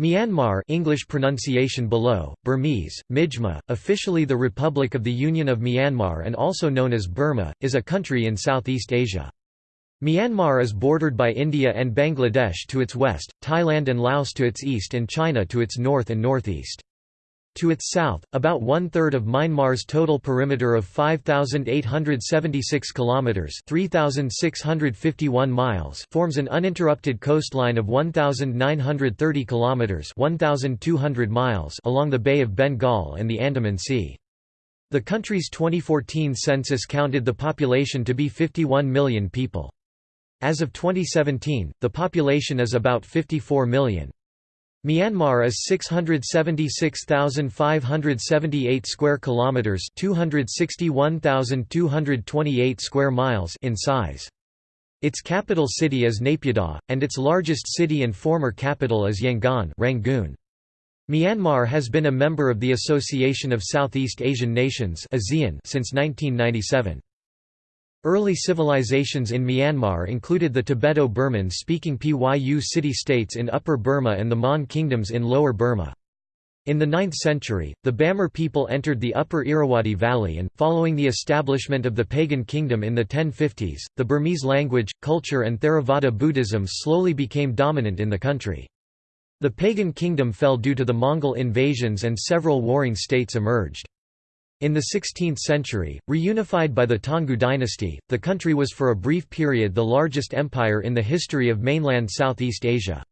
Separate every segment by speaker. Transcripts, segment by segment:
Speaker 1: Myanmar English pronunciation below, Burmese, Mijma, officially the Republic of the Union of Myanmar and also known as Burma, is a country in Southeast Asia. Myanmar is bordered by India and Bangladesh to its west, Thailand and Laos to its east and China to its north and northeast. To its south, about one-third of Myanmar's total perimeter of 5,876 kilometers (3,651 miles) forms an uninterrupted coastline of 1,930 kilometers (1,200 miles) along the Bay of Bengal and the Andaman Sea. The country's 2014 census counted the population to be 51 million people. As of 2017, the population is about 54 million. Myanmar is 676,578 square kilometers, 261,228 square miles in size. Its capital city is Naypyidaw, and its largest city and former capital is Yangon Rangoon. Myanmar has been a member of the Association of Southeast Asian Nations since 1997. Early civilizations in Myanmar included the Tibeto-Burman speaking Pyu city-states in Upper Burma and the Mon kingdoms in Lower Burma. In the 9th century, the Bamar people entered the upper Irrawaddy Valley and, following the establishment of the pagan kingdom in the 1050s, the Burmese language, culture and Theravada Buddhism slowly became dominant in the country. The pagan kingdom fell due to the Mongol invasions and several warring states emerged. In the 16th century, reunified by the Taungoo dynasty, the country was for a brief period the largest empire in the history of mainland Southeast Asia.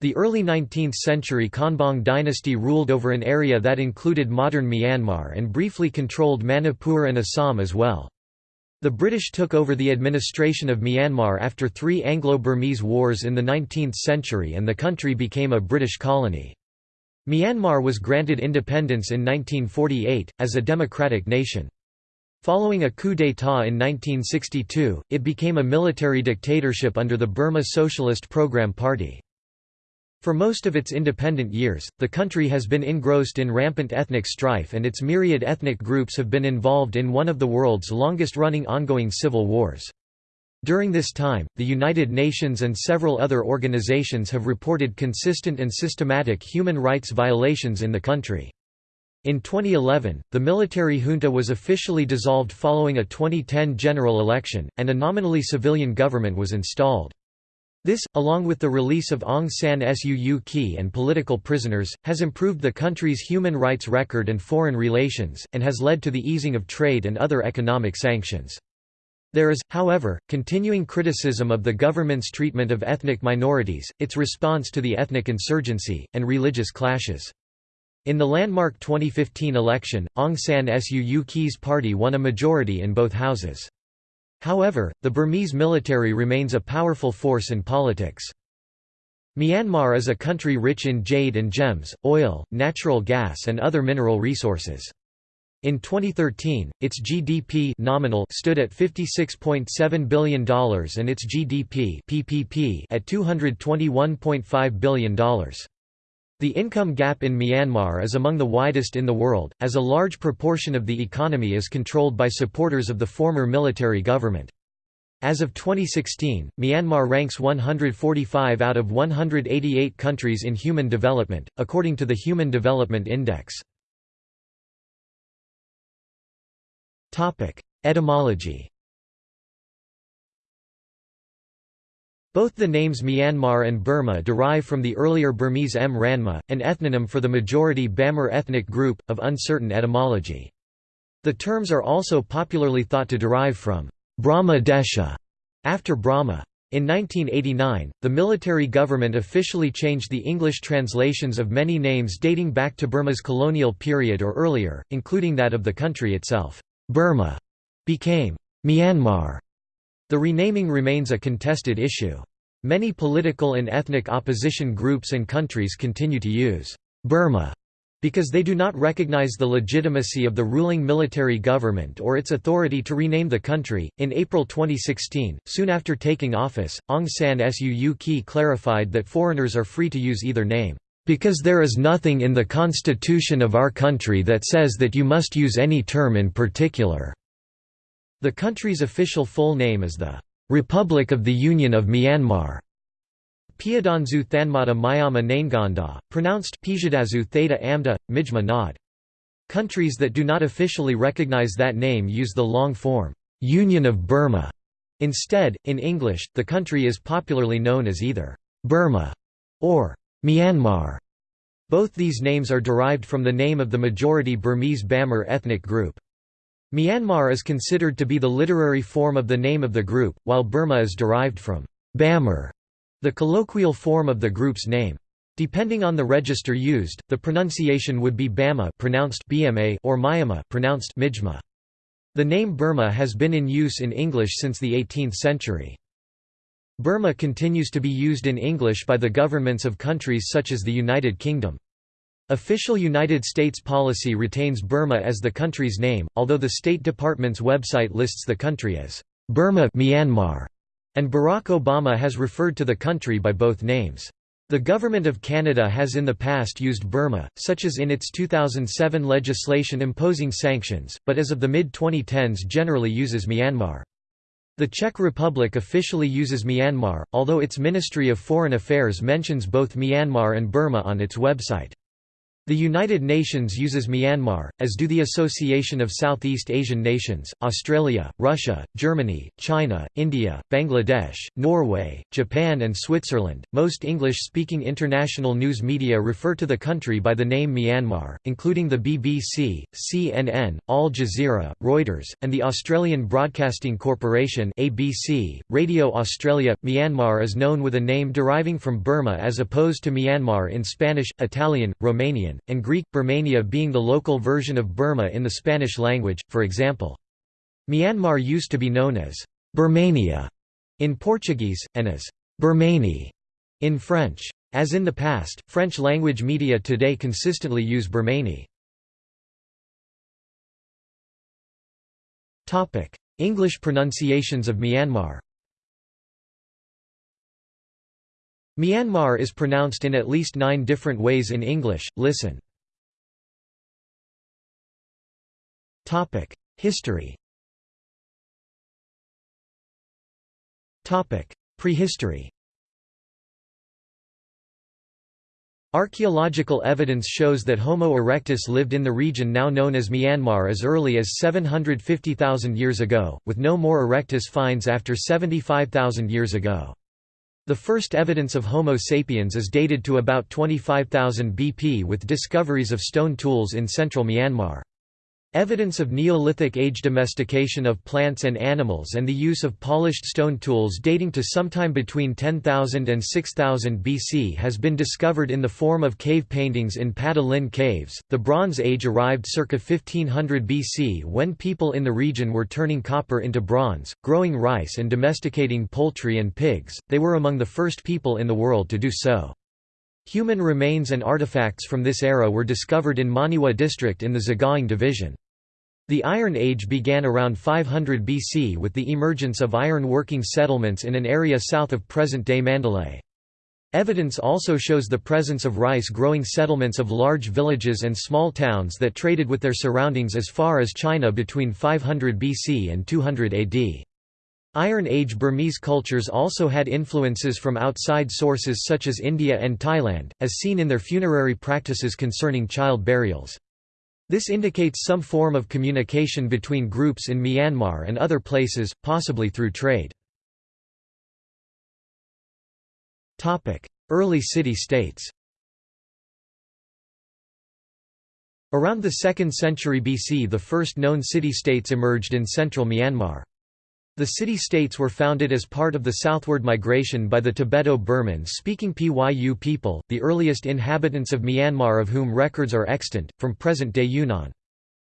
Speaker 1: The early 19th century Konbaung dynasty ruled over an area that included modern Myanmar and briefly controlled Manipur and Assam as well. The British took over the administration of Myanmar after three Anglo-Burmese wars in the 19th century and the country became a British colony. Myanmar was granted independence in 1948, as a democratic nation. Following a coup d'état in 1962, it became a military dictatorship under the Burma Socialist Program Party. For most of its independent years, the country has been engrossed in rampant ethnic strife and its myriad ethnic groups have been involved in one of the world's longest-running ongoing civil wars. During this time, the United Nations and several other organizations have reported consistent and systematic human rights violations in the country. In 2011, the military junta was officially dissolved following a 2010 general election, and a nominally civilian government was installed. This, along with the release of Aung San Suu Kyi and political prisoners, has improved the country's human rights record and foreign relations, and has led to the easing of trade and other economic sanctions. There is, however, continuing criticism of the government's treatment of ethnic minorities, its response to the ethnic insurgency, and religious clashes. In the landmark 2015 election, Aung San Suu Kyi's party won a majority in both houses. However, the Burmese military remains a powerful force in politics. Myanmar is a country rich in jade and gems, oil, natural gas and other mineral resources. In 2013, its GDP nominal stood at $56.7 billion and its GDP PPP at $221.5 billion. The income gap in Myanmar is among the widest in the world, as a large proportion of the economy is controlled by supporters of the former military government. As of 2016, Myanmar ranks 145 out of 188 countries in human development, according to the Human Development Index. Etymology Both the names Myanmar and Burma derive from the earlier Burmese M. Ranma, an ethnonym for the majority Bamar ethnic group, of uncertain etymology. The terms are also popularly thought to derive from Brahma Desha, after Brahma. In 1989, the military government officially changed the English translations of many names dating back to Burma's colonial period or earlier, including that of the country itself. Burma became Myanmar. The renaming remains a contested issue. Many political and ethnic opposition groups and countries continue to use Burma because they do not recognize the legitimacy of the ruling military government or its authority to rename the country. In April 2016, soon after taking office, Aung San Suu Kyi clarified that foreigners are free to use either name. Because there is nothing in the constitution of our country that says that you must use any term in particular." The country's official full name is the "'Republic of the Union of Myanmar' Piyadanzu Thanmata Myama Nainganda, pronounced Pijadazu Theta Amda, Mijma Nod. Countries that do not officially recognize that name use the long form, Union of Burma. Instead, in English, the country is popularly known as either Burma or Myanmar. Both these names are derived from the name of the majority Burmese Bamar ethnic group. Myanmar is considered to be the literary form of the name of the group, while Burma is derived from Bamar, the colloquial form of the group's name. Depending on the register used, the pronunciation would be Bama pronounced BMA or Myanmar pronounced Mijma. The name Burma has been in use in English since the 18th century. Burma continues to be used in English by the governments of countries such as the United Kingdom. Official United States policy retains Burma as the country's name, although the State Department's website lists the country as Burma Myanmar, and Barack Obama has referred to the country by both names. The Government of Canada has in the past used Burma, such as in its 2007 legislation imposing sanctions, but as of the mid-2010s generally uses Myanmar. The Czech Republic officially uses Myanmar, although its Ministry of Foreign Affairs mentions both Myanmar and Burma on its website. The United Nations uses Myanmar, as do the Association of Southeast Asian Nations, Australia, Russia, Germany, China, India, Bangladesh, Norway, Japan, and Switzerland. Most English speaking international news media refer to the country by the name Myanmar, including the BBC, CNN, Al Jazeera, Reuters, and the Australian Broadcasting Corporation. ABC, Radio Australia. Myanmar is known with a name deriving from Burma as opposed to Myanmar in Spanish, Italian, Romanian, and Greek, Burmania being the local version of Burma in the Spanish language, for example. Myanmar used to be known as Burmania in Portuguese, and as Burmani in French. As in the past, French-language media today consistently use Burmani. English pronunciations of Myanmar Myanmar is pronounced in at least nine different ways in English, listen. History. Prehistory. Archaeological evidence shows that Homo erectus lived in the region now known as Myanmar as early as 750,000 years ago, with no more erectus finds after 75,000 years ago. The first evidence of Homo sapiens is dated to about 25,000 BP with discoveries of stone tools in central Myanmar. Evidence of Neolithic age domestication of plants and animals and the use of polished stone tools dating to sometime between 10,000 and 6000 BC has been discovered in the form of cave paintings in Pata caves. The Bronze Age arrived circa 1500 BC when people in the region were turning copper into bronze, growing rice and domesticating poultry and pigs. They were among the first people in the world to do so. Human remains and artifacts from this era were discovered in Monywa district in the Sagaing division. The Iron Age began around 500 BC with the emergence of iron-working settlements in an area south of present-day Mandalay. Evidence also shows the presence of rice-growing settlements of large villages and small towns that traded with their surroundings as far as China between 500 BC and 200 AD. Iron Age Burmese cultures also had influences from outside sources such as India and Thailand, as seen in their funerary practices concerning child burials. This indicates some form of communication between groups in Myanmar and other places, possibly through trade. Early city-states Around the 2nd century BC the first known city-states emerged in central Myanmar. The city-states were founded as part of the southward migration by the Tibeto-Burman speaking Pyu people, the earliest inhabitants of Myanmar of whom records are extant, from present-day Yunnan.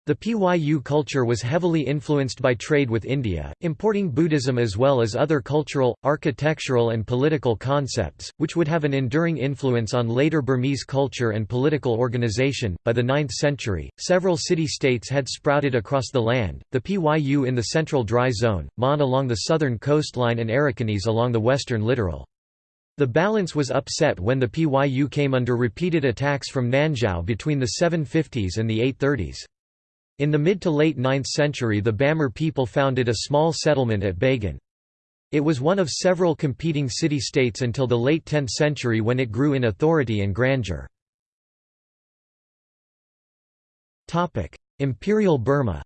Speaker 1: The Pyu culture was heavily influenced by trade with India, importing Buddhism as well as other cultural, architectural, and political concepts, which would have an enduring influence on later Burmese culture and political organization. By the 9th century, several city states had sprouted across the land the Pyu in the central dry zone, Mon along the southern coastline, and Arakanese along the western littoral. The balance was upset when the Pyu came under repeated attacks from Nanzhao between the 750s and the 830s. In the mid to late 9th century the Bamar people founded a small settlement at Bagan. It was one of several competing city-states until the late 10th century when it grew in authority and grandeur. Imperial Burma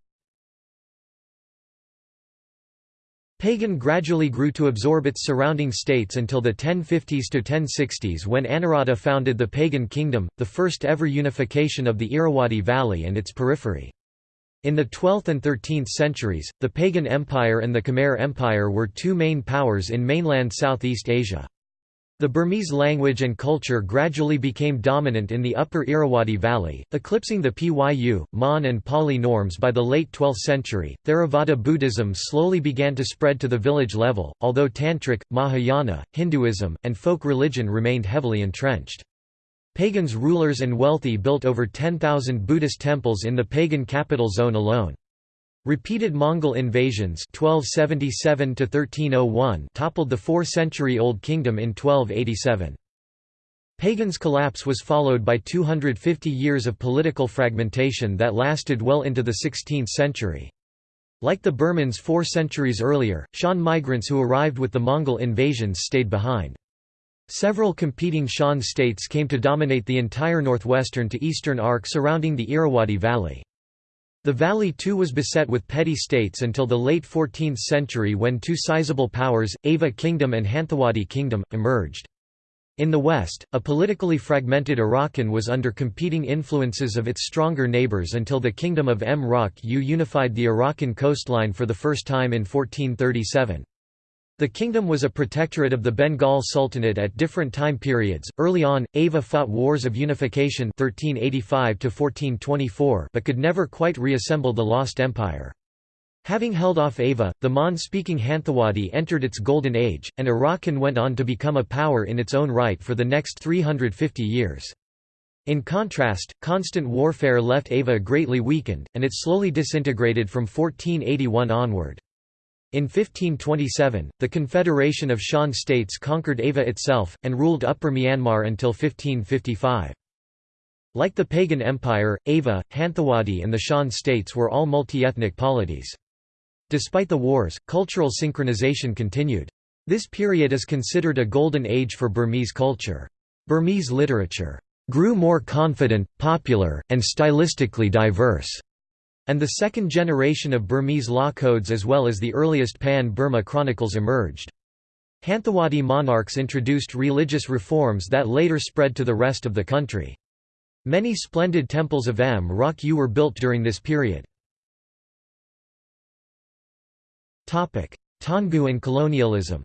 Speaker 1: Pagan gradually grew to absorb its surrounding states until the 1050s to 1060s when Anawrahta founded the Pagan kingdom, the first ever unification of the Irrawaddy Valley and its periphery. In the 12th and 13th centuries, the Pagan Empire and the Khmer Empire were two main powers in mainland Southeast Asia. The Burmese language and culture gradually became dominant in the upper Irrawaddy Valley, eclipsing the Pyu, Mon, and Pali norms by the late 12th century. Theravada Buddhism slowly began to spread to the village level, although Tantric, Mahayana, Hinduism, and folk religion remained heavily entrenched. Pagans rulers and wealthy built over 10,000 Buddhist temples in the pagan capital zone alone. Repeated Mongol invasions 1277 toppled the four-century-old kingdom in 1287. Pagan's collapse was followed by 250 years of political fragmentation that lasted well into the 16th century. Like the Burmans four centuries earlier, Shan migrants who arrived with the Mongol invasions stayed behind. Several competing Shan states came to dominate the entire northwestern to eastern arc surrounding the Irrawaddy Valley. The valley too was beset with petty states until the late 14th century when two sizable powers, Ava Kingdom and Hanthawaddy Kingdom, emerged. In the west, a politically fragmented Arakan was under competing influences of its stronger neighbours until the Kingdom of Mrauk U unified the Arakan coastline for the first time in 1437. The kingdom was a protectorate of the Bengal Sultanate at different time periods. Early on, Ava fought wars of unification 1385 to 1424, but could never quite reassemble the lost empire. Having held off Ava, the Mon-speaking Hanthawaddy entered its golden age, and Arakan went on to become a power in its own right for the next 350 years. In contrast, constant warfare left Ava greatly weakened, and it slowly disintegrated from 1481 onward. In 1527, the Confederation of Shan states conquered Ava itself, and ruled Upper Myanmar until 1555. Like the pagan empire, Ava, Hanthawaddy and the Shan states were all multi-ethnic polities. Despite the wars, cultural synchronization continued. This period is considered a golden age for Burmese culture. Burmese literature grew more confident, popular, and stylistically diverse and the second generation of Burmese law codes as well as the earliest Pan-Burma chronicles emerged. Hanthawaddy monarchs introduced religious reforms that later spread to the rest of the country. Many splendid temples of Mrauk U were built during this period. Taungoo and colonialism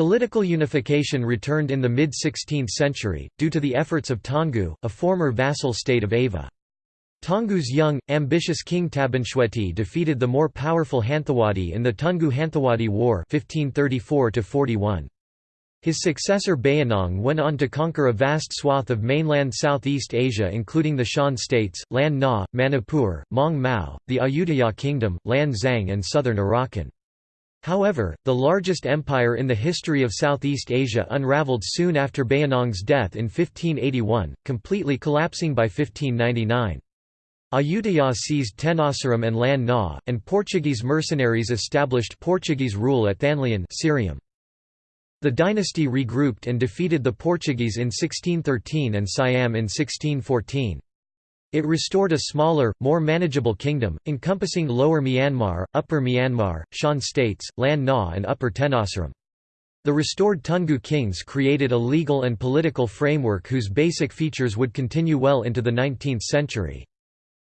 Speaker 1: Political unification returned in the mid-16th century, due to the efforts of Taungoo, a former vassal state of Ava. Taungoo's young, ambitious king Tabinshwehti defeated the more powerful Hanthawaddy in the Toungoo-Hanthawaddy War 1534 -41. His successor Bayinnaung went on to conquer a vast swath of mainland Southeast Asia including the Shan states, Lan Na, Manipur, Mong Mao, the Ayutthaya Kingdom, Lan Xang and southern Arakan. However, the largest empire in the history of Southeast Asia unraveled soon after Bayinnaung's death in 1581, completely collapsing by 1599. Ayutthaya seized Tenasserim and Lan Na, and Portuguese mercenaries established Portuguese rule at Thanlyin Syriam. The dynasty regrouped and defeated the Portuguese in 1613 and Siam in 1614. It restored a smaller, more manageable kingdom, encompassing Lower Myanmar, Upper Myanmar, Shan states, Lan Na and Upper Tenasserim. The restored Toungoo kings created a legal and political framework whose basic features would continue well into the 19th century.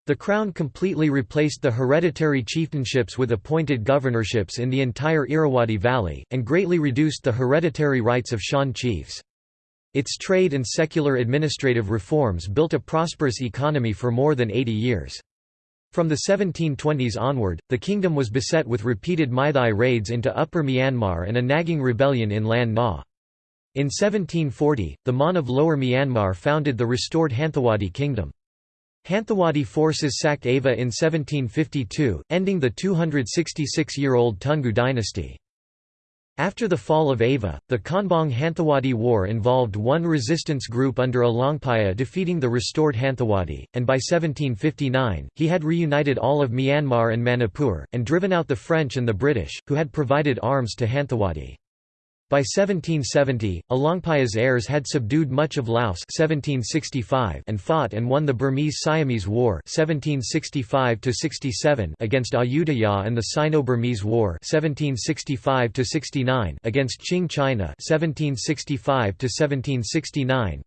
Speaker 1: The crown completely replaced the hereditary chieftainships with appointed governorships in the entire Irrawaddy Valley, and greatly reduced the hereditary rights of Shan chiefs. Its trade and secular administrative reforms built a prosperous economy for more than 80 years. From the 1720s onward, the kingdom was beset with repeated Meitei raids into Upper Myanmar and a nagging rebellion in Lan Na. In 1740, the Mon of Lower Myanmar founded the restored Hanthawaddy kingdom. Hanthawaddy forces sacked Ava in 1752, ending the 266-year-old Toungoo dynasty. After the fall of Ava, the Konbaung Hanthawaddy War involved one resistance group under Alaungpaya defeating the restored Hanthawaddy, and by 1759, he had reunited all of Myanmar and Manipur, and driven out the French and the British, who had provided arms to Hanthawaddy. By 1770, Alaungpaya's heirs had subdued much of Laos 1765 and fought and won the Burmese-Siamese War 1765 against Ayutthaya and the Sino-Burmese War 1765 against Qing China 1765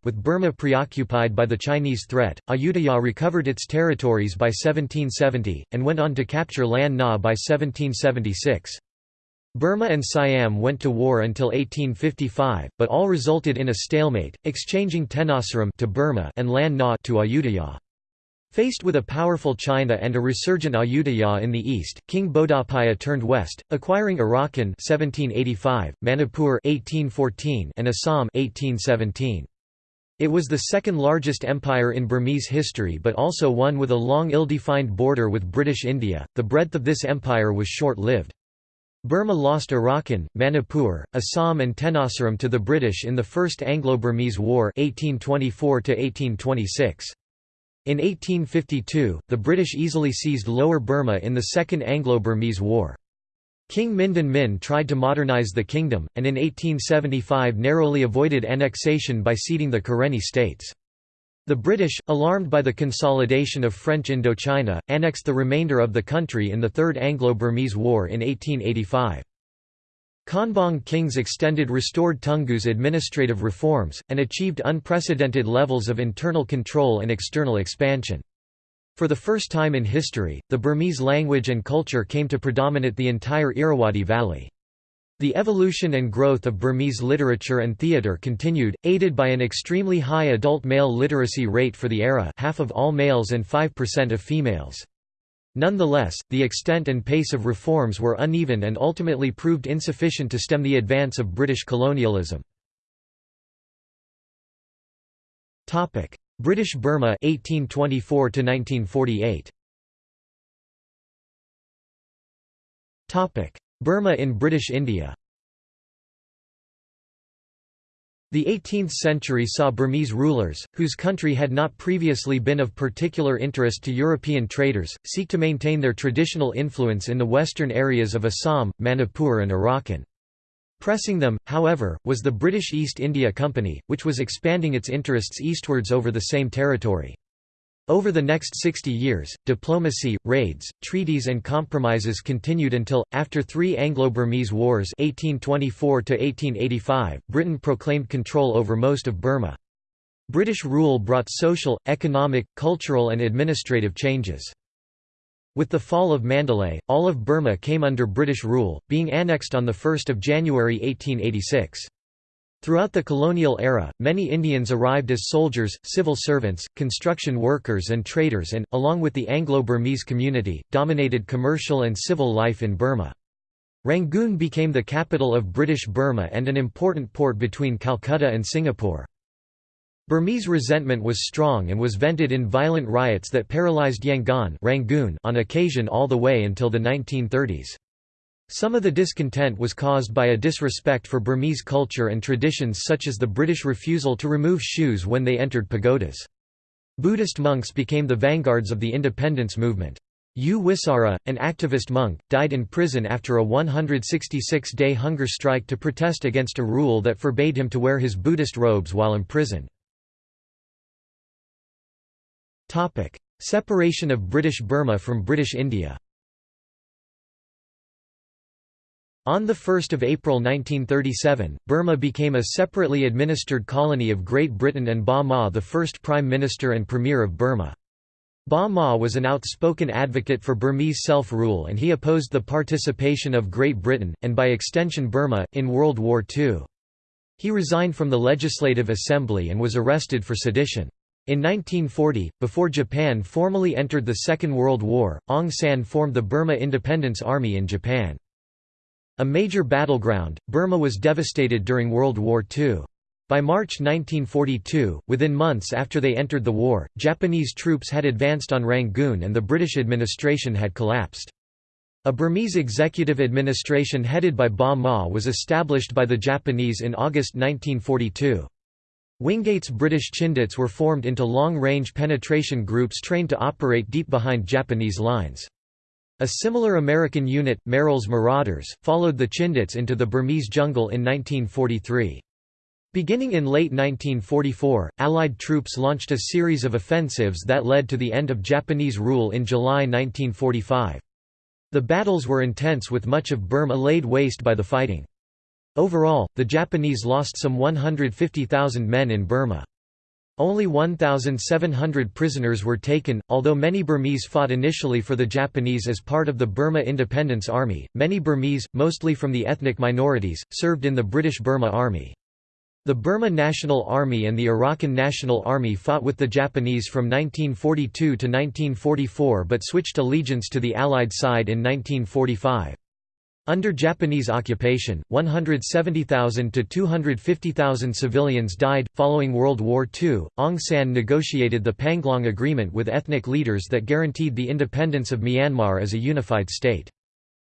Speaker 1: .With Burma preoccupied by the Chinese threat, Ayutthaya recovered its territories by 1770, and went on to capture Lan Na by 1776. Burma and Siam went to war until 1855, but all resulted in a stalemate, exchanging Tenasserim to Burma and Lan Na to Ayutthaya. Faced with a powerful China and a resurgent Ayutthaya in the east, King Bodawpaya turned west, acquiring Arakan 1785, Manipur 1814, and Assam 1817. It was the second largest empire in Burmese history but also one with a long ill-defined border with British India. The breadth of this empire was short-lived. Burma lost Arakan, Manipur, Assam and Tenasserim to the British in the First Anglo-Burmese War 1824 -1826. In 1852, the British easily seized Lower Burma in the Second Anglo-Burmese War. King Mindon Min tried to modernise the kingdom, and in 1875 narrowly avoided annexation by ceding the Karenni states. The British, alarmed by the consolidation of French Indochina, annexed the remainder of the country in the Third Anglo-Burmese War in 1885. Konbaung kings extended restored Toungoo's administrative reforms, and achieved unprecedented levels of internal control and external expansion. For the first time in history, the Burmese language and culture came to predominate the entire Irrawaddy Valley. The evolution and growth of Burmese literature and theatre continued, aided by an extremely high adult male literacy rate for the era half of all males and 5% of females. Nonetheless, the extent and pace of reforms were uneven and ultimately proved insufficient to stem the advance of British colonialism. British Burma 1824 1948. Burma in British India The 18th century saw Burmese rulers, whose country had not previously been of particular interest to European traders, seek to maintain their traditional influence in the western areas of Assam, Manipur and Arakan. Pressing them, however, was the British East India Company, which was expanding its interests eastwards over the same territory. Over the next 60 years, diplomacy, raids, treaties and compromises continued until, after three Anglo-Burmese wars 1824 Britain proclaimed control over most of Burma. British rule brought social, economic, cultural and administrative changes. With the fall of Mandalay, all of Burma came under British rule, being annexed on 1 January 1886. Throughout the colonial era, many Indians arrived as soldiers, civil servants, construction workers and traders and, along with the Anglo-Burmese community, dominated commercial and civil life in Burma. Rangoon became the capital of British Burma and an important port between Calcutta and Singapore. Burmese resentment was strong and was vented in violent riots that paralysed Yangon Rangoon on occasion all the way until the 1930s. Some of the discontent was caused by a disrespect for Burmese culture and traditions such as the British refusal to remove shoes when they entered pagodas. Buddhist monks became the vanguards of the independence movement. U Wisara, an activist monk, died in prison after a 166-day hunger strike to protest against a rule that forbade him to wear his Buddhist robes while imprisoned. Separation of British Burma from British India On 1 April 1937, Burma became a separately administered colony of Great Britain and Ba Maw the first Prime Minister and Premier of Burma. Ba Maw was an outspoken advocate for Burmese self-rule and he opposed the participation of Great Britain, and by extension Burma, in World War II. He resigned from the Legislative Assembly and was arrested for sedition. In 1940, before Japan formally entered the Second World War, Aung San formed the Burma Independence Army in Japan. A major battleground, Burma was devastated during World War II. By March 1942, within months after they entered the war, Japanese troops had advanced on Rangoon and the British administration had collapsed. A Burmese executive administration headed by Ba Maw was established by the Japanese in August 1942. Wingate's British Chindits were formed into long-range penetration groups trained to operate deep behind Japanese lines. A similar American unit, Merrill's Marauders, followed the Chindits into the Burmese jungle in 1943. Beginning in late 1944, Allied troops launched a series of offensives that led to the end of Japanese rule in July 1945. The battles were intense with much of Burma laid waste by the fighting. Overall, the Japanese lost some 150,000 men in Burma. Only 1,700 prisoners were taken. Although many Burmese fought initially for the Japanese as part of the Burma Independence Army, many Burmese, mostly from the ethnic minorities, served in the British Burma Army. The Burma National Army and the Arakan National Army fought with the Japanese from 1942 to 1944 but switched allegiance to the Allied side in 1945. Under Japanese occupation, 170,000 to 250,000 civilians died. Following World War II, Aung San negotiated the Panglong Agreement with ethnic leaders that guaranteed the independence of Myanmar as a unified state.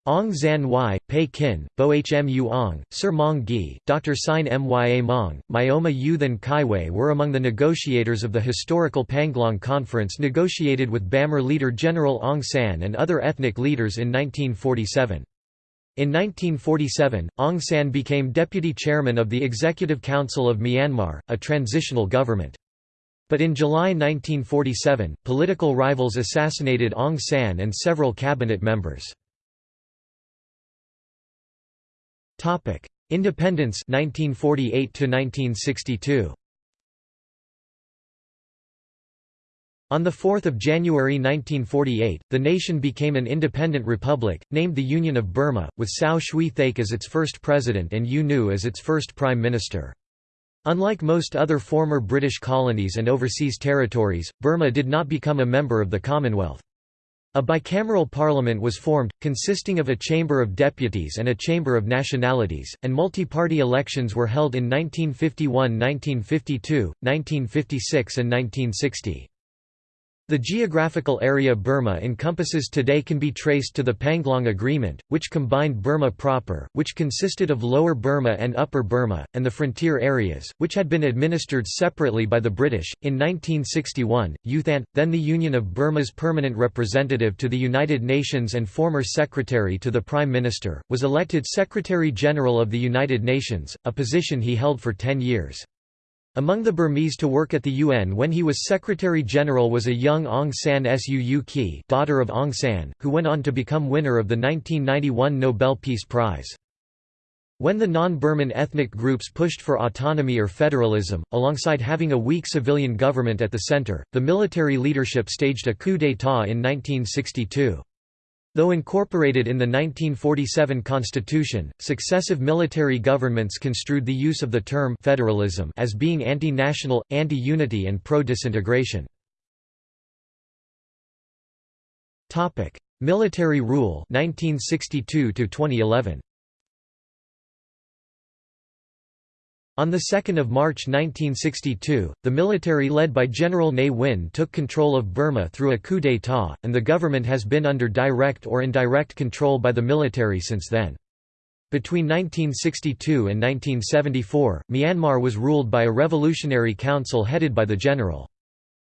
Speaker 1: Aung San Y, Pe Khin, Bo Hmu Aung, Sir Maung Gyi, Dr. Sein Mya Maung, Myoma Uthan Kaiway were among the negotiators of the historical Panglong Conference negotiated with Bamar leader General Aung San and other ethnic leaders in 1947. In 1947, Aung San became deputy chairman of the Executive Council of Myanmar, a transitional government. But in July 1947, political rivals assassinated Aung San and several cabinet members. Independence 1948 to 1962. On 4 January 1948, the nation became an independent republic, named the Union of Burma, with Sao Shwe Thaik as its first president and U Nu as its first prime minister. Unlike most other former British colonies and overseas territories, Burma did not become a member of the Commonwealth. A bicameral parliament was formed, consisting of a Chamber of Deputies and a Chamber of Nationalities, and multi-party elections were held in 1951 1952, 1956 and 1960. The geographical area Burma encompasses today can be traced to the Panglong Agreement, which combined Burma proper, which consisted of Lower Burma and Upper Burma, and the frontier areas, which had been administered separately by the British. In 1961, U Thant, then the Union of Burma's permanent representative to the United Nations and former secretary to the Prime Minister, was elected Secretary General of the United Nations, a position he held for ten years. Among the Burmese to work at the UN when he was Secretary-General was a young Aung San Suu Kyi daughter of Aung San, who went on to become winner of the 1991 Nobel Peace Prize. When the non-Burman ethnic groups pushed for autonomy or federalism, alongside having a weak civilian government at the center, the military leadership staged a coup d'état in 1962. Though incorporated in the 1947 constitution, successive military governments construed the use of the term federalism as being anti-national, anti-unity and pro-disintegration. Military rule 1962 to 2011 On 2 March 1962, the military led by General Ne Win took control of Burma through a coup d'état, and the government has been under direct or indirect control by the military since then. Between 1962 and 1974, Myanmar was ruled by a revolutionary council headed by the general.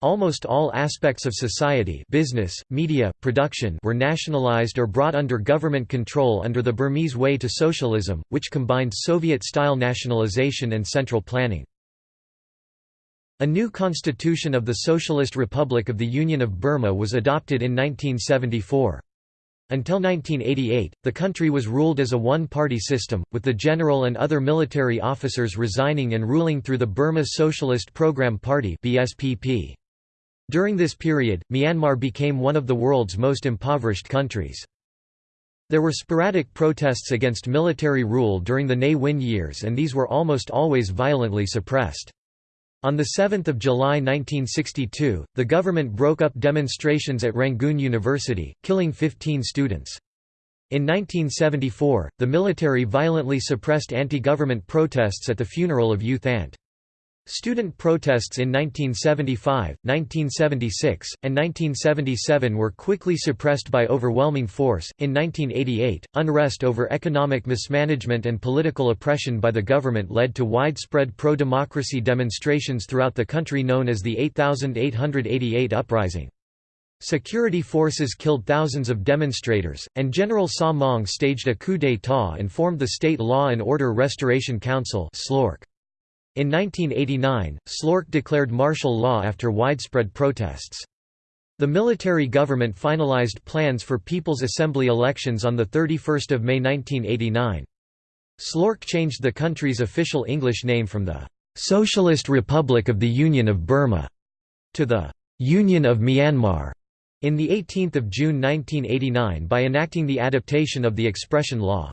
Speaker 1: Almost all aspects of society business, media, production were nationalized or brought under government control under the Burmese way to socialism, which combined Soviet-style nationalization and central planning. A new constitution of the Socialist Republic of the Union of Burma was adopted in 1974. Until 1988, the country was ruled as a one-party system, with the general and other military officers resigning and ruling through the Burma Socialist Program Party BSPP. During this period, Myanmar became one of the world's most impoverished countries. There were sporadic protests against military rule during the Ne Win years and these were almost always violently suppressed. On 7 July 1962, the government broke up demonstrations at Rangoon University, killing 15 students. In 1974, the military violently suppressed anti-government protests at the funeral of U Thant. Student protests in 1975, 1976, and 1977 were quickly suppressed by overwhelming force. In 1988, unrest over economic mismanagement and political oppression by the government led to widespread pro democracy demonstrations throughout the country known as the 8888 Uprising. Security forces killed thousands of demonstrators, and General Saw Maung staged a coup d'état and formed the State Law and Order Restoration Council (SLORC). In 1989, SLORC declared martial law after widespread protests. The military government finalized plans for People's Assembly elections on 31 May 1989. SLORC changed the country's official English name from the "'Socialist Republic of the Union of Burma' to the "'Union of Myanmar' in 18 June 1989 by enacting the adaptation of the expression law.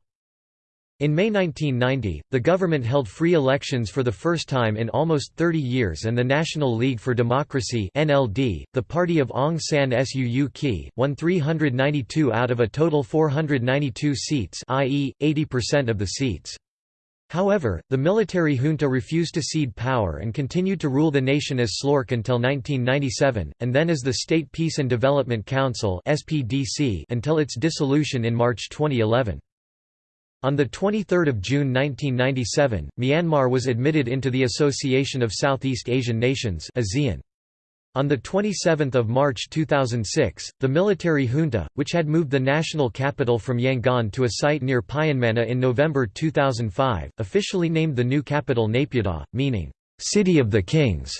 Speaker 1: In May 1990, the government held free elections for the first time in almost 30 years and the National League for Democracy NLD, the party of Aung San Suu Kyi, won 392 out of a total 492 seats i.e., 80% of the seats. However, the military junta refused to cede power and continued to rule the nation as SLORC until 1997, and then as the State Peace and Development Council until its dissolution in March 2011. On 23 June 1997, Myanmar was admitted into the Association of Southeast Asian Nations ASEAN. On 27 March 2006, the military junta, which had moved the national capital from Yangon to a site near Pyinmana in November 2005, officially named the new capital Naypyidaw, meaning, "'City of the Kings'".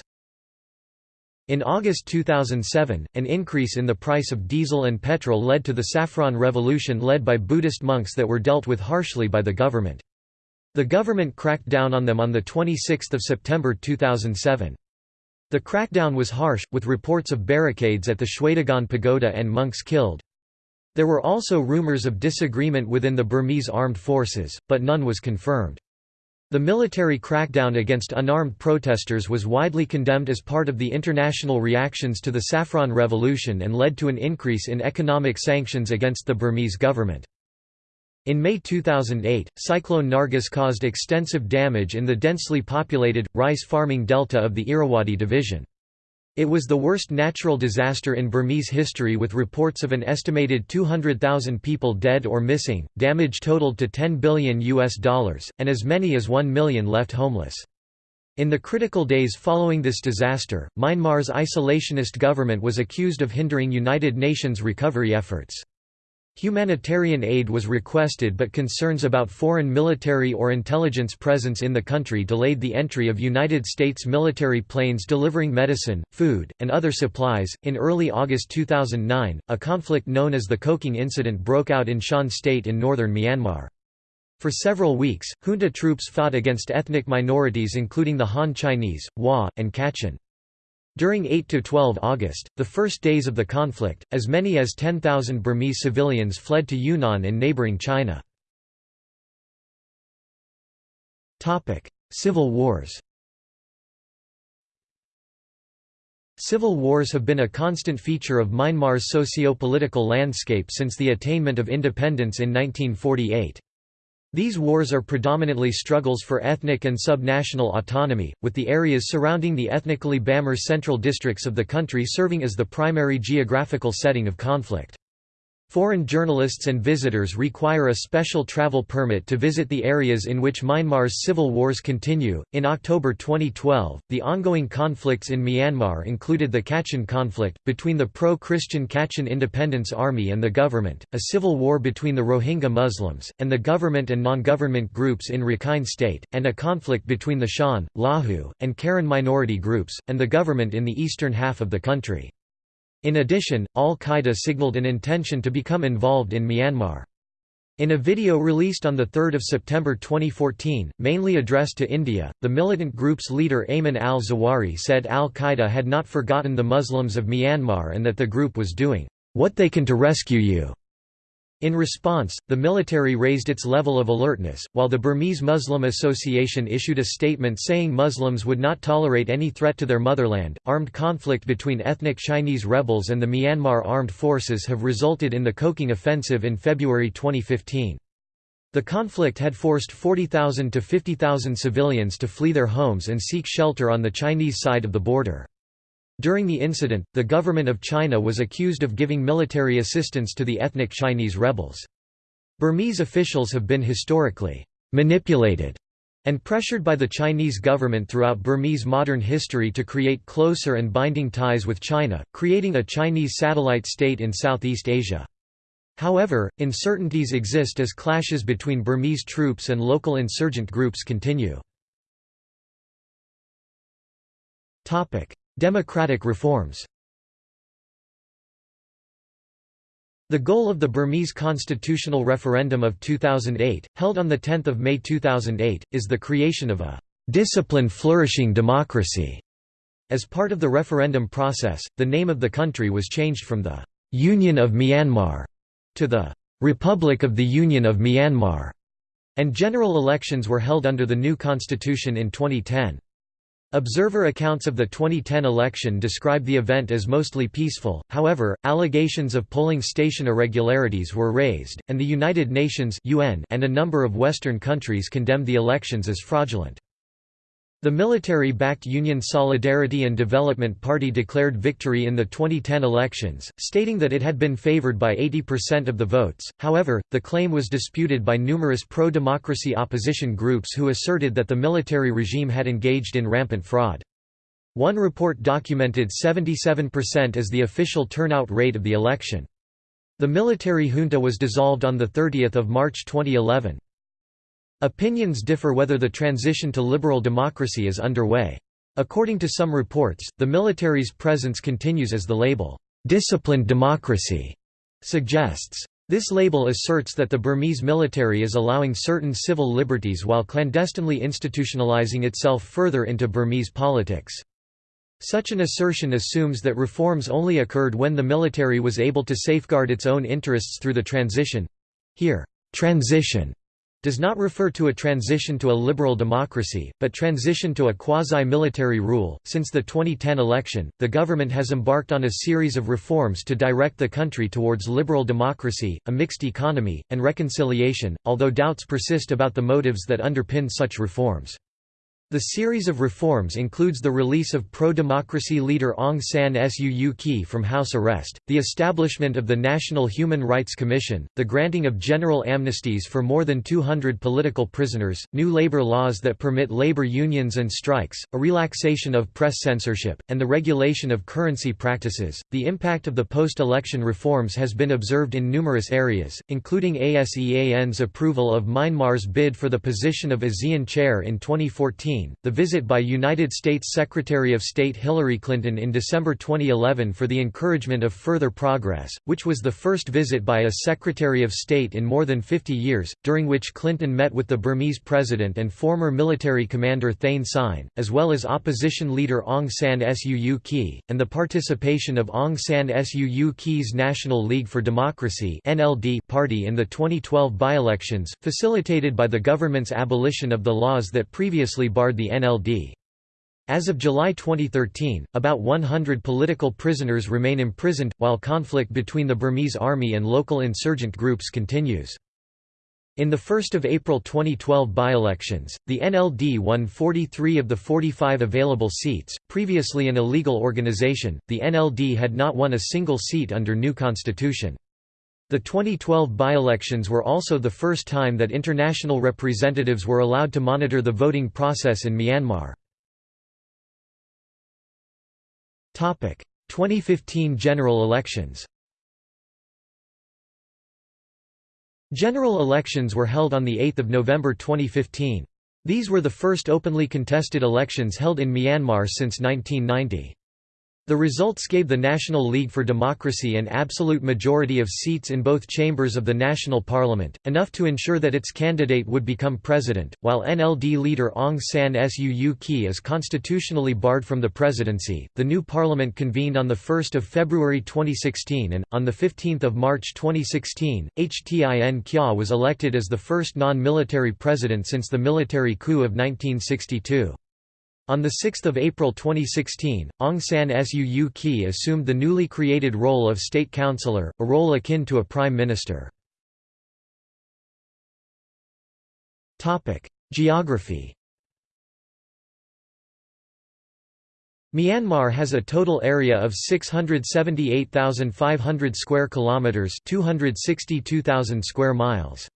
Speaker 1: In August 2007, an increase in the price of diesel and petrol led to the Saffron Revolution led by Buddhist monks that were dealt with harshly by the government. The government cracked down on them on 26 September 2007. The crackdown was harsh, with reports of barricades at the Shwedagon Pagoda and monks killed. There were also rumors of disagreement within the Burmese armed forces, but none was confirmed. The military crackdown against unarmed protesters was widely condemned as part of the international reactions to the Saffron Revolution and led to an increase in economic sanctions against the Burmese government. In May 2008, Cyclone Nargis caused extensive damage in the densely populated, rice farming delta of the Irrawaddy division. It was the worst natural disaster in Burmese history with reports of an estimated 200,000 people dead or missing, damage totaled to 10 billion US dollars, and as many as 1 million left homeless. In the critical days following this disaster, Myanmar's isolationist government was accused of hindering United Nations recovery efforts. Humanitarian aid was requested but concerns about foreign military or intelligence presence in the country delayed the entry of United States military planes delivering medicine, food, and other supplies. In early August 2009, a conflict known as the Kokang Incident broke out in Shan State in northern Myanmar. For several weeks, junta troops fought against ethnic minorities including the Han Chinese, Hua, and Kachin. During 8–12 August, the first days of the conflict, as many as 10,000 Burmese civilians fled to Yunnan in neighbouring China. Civil wars Civil wars have been a constant feature of Myanmar's socio-political landscape since the attainment of independence in 1948. These wars are predominantly struggles for ethnic and subnational autonomy, with the areas surrounding the ethnically Bamar central districts of the country serving as the primary geographical setting of conflict. Foreign journalists and visitors require a special travel permit to visit the areas in which Myanmar's civil wars continue. In October 2012, the ongoing conflicts in Myanmar included the Kachin conflict, between the pro Christian Kachin Independence Army and the government, a civil war between the Rohingya Muslims, and the government and non government groups in Rakhine State, and a conflict between the Shan, Lahu, and Karen minority groups, and the government in the eastern half of the country. In addition, al-Qaeda signaled an intention to become involved in Myanmar. In a video released on 3 September 2014, mainly addressed to India, the militant group's leader Ayman al-Zawahiri said al-Qaeda had not forgotten the Muslims of Myanmar and that the group was doing, "...what they can to rescue you." In response, the military raised its level of alertness, while the Burmese Muslim Association issued a statement saying Muslims would not tolerate any threat to their motherland. Armed conflict between ethnic Chinese rebels and the Myanmar armed forces have resulted in the Kokang offensive in February 2015. The conflict had forced 40,000 to 50,000 civilians to flee their homes and seek shelter on the Chinese side of the border. During the incident, the government of China was accused of giving military assistance to the ethnic Chinese rebels. Burmese officials have been historically manipulated and pressured by the Chinese government throughout Burmese modern history to create closer and binding ties with China, creating a Chinese satellite state in Southeast Asia. However, uncertainties exist as clashes between Burmese troops and local insurgent groups continue. Democratic reforms The goal of the Burmese constitutional referendum of 2008, held on 10 May 2008, is the creation of a «disciplined flourishing democracy». As part of the referendum process, the name of the country was changed from the «Union of Myanmar» to the «Republic of the Union of Myanmar», and general elections were held under the new constitution in 2010. Observer accounts of the 2010 election describe the event as mostly peaceful, however, allegations of polling station irregularities were raised, and the United Nations and a number of Western countries condemned the elections as fraudulent. The military-backed Union Solidarity and Development Party declared victory in the 2010 elections, stating that it had been favored by 80% of the votes, however, the claim was disputed by numerous pro-democracy opposition groups who asserted that the military regime had engaged in rampant fraud. One report documented 77% as the official turnout rate of the election. The military junta was dissolved on 30 March 2011. Opinions differ whether the transition to liberal democracy is underway. According to some reports, the military's presence continues as the label, "'disciplined democracy' suggests. This label asserts that the Burmese military is allowing certain civil liberties while clandestinely institutionalizing itself further into Burmese politics. Such an assertion assumes that reforms only occurred when the military was able to safeguard its own interests through the transition. Here, transition does not refer to a transition to a liberal democracy, but transition to a quasi-military rule. Since the 2010 election, the government has embarked on a series of reforms to direct the country towards liberal democracy, a mixed economy, and reconciliation, although doubts persist about the motives that underpin such reforms. The series of reforms includes the release of pro-democracy leader Aung San Suu Kyi from house arrest, the establishment of the National Human Rights Commission, the granting of general amnesties for more than 200 political prisoners, new labor laws that permit labor unions and strikes, a relaxation of press censorship, and the regulation of currency practices. The impact of the post-election reforms has been observed in numerous areas, including ASEAN's approval of Myanmar's bid for the position of ASEAN chair in 2014 the visit by United States Secretary of State Hillary Clinton in December 2011 for the encouragement of further progress, which was the first visit by a Secretary of State in more than 50 years, during which Clinton met with the Burmese president and former military commander Thein Sein, as well as opposition leader Aung San Suu Kyi, and the participation of Aung San Suu Kyi's National League for Democracy party in the 2012 by-elections, facilitated by the government's abolition of the laws that previously barred the NLD. As of July 2013, about 100 political prisoners remain imprisoned, while conflict between the Burmese army and local insurgent groups continues. In the 1 April 2012 by-elections, the NLD won 43 of the 45 available seats. Previously an illegal organization, the NLD had not won a single seat under new constitution. The 2012 by-elections were also the first time that international representatives were allowed to monitor the voting process in Myanmar. 2015 general elections General elections were held on 8 November 2015. These were the first openly contested elections held in Myanmar since 1990. The results gave the National League for Democracy an absolute majority of seats in both chambers of the national parliament, enough to ensure that its candidate would become president, while NLD leader Aung San Suu Kyi is constitutionally barred from the presidency. The new parliament convened on 1 February 2016 and, on 15 March 2016, Htin Kyaw was elected as the first non-military president since the military coup of 1962. On 6 April 2016, Aung San Suu Kyi assumed the newly created role of state councillor, a role akin to a prime minister. Geography Myanmar has a total area of 678,500 square kilometers, 262,000 square miles.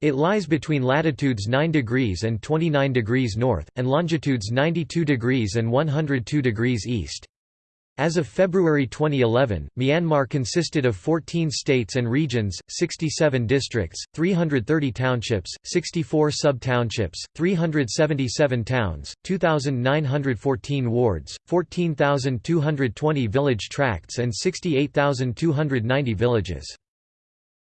Speaker 1: It lies between latitudes 9 degrees and 29 degrees north and longitudes 92 degrees and 102 degrees east. As of February 2011, Myanmar consisted of 14 states and regions, 67 districts, 330 townships, 64 sub-townships, 377 towns, 2,914 wards, 14,220 village tracts and 68,290 villages.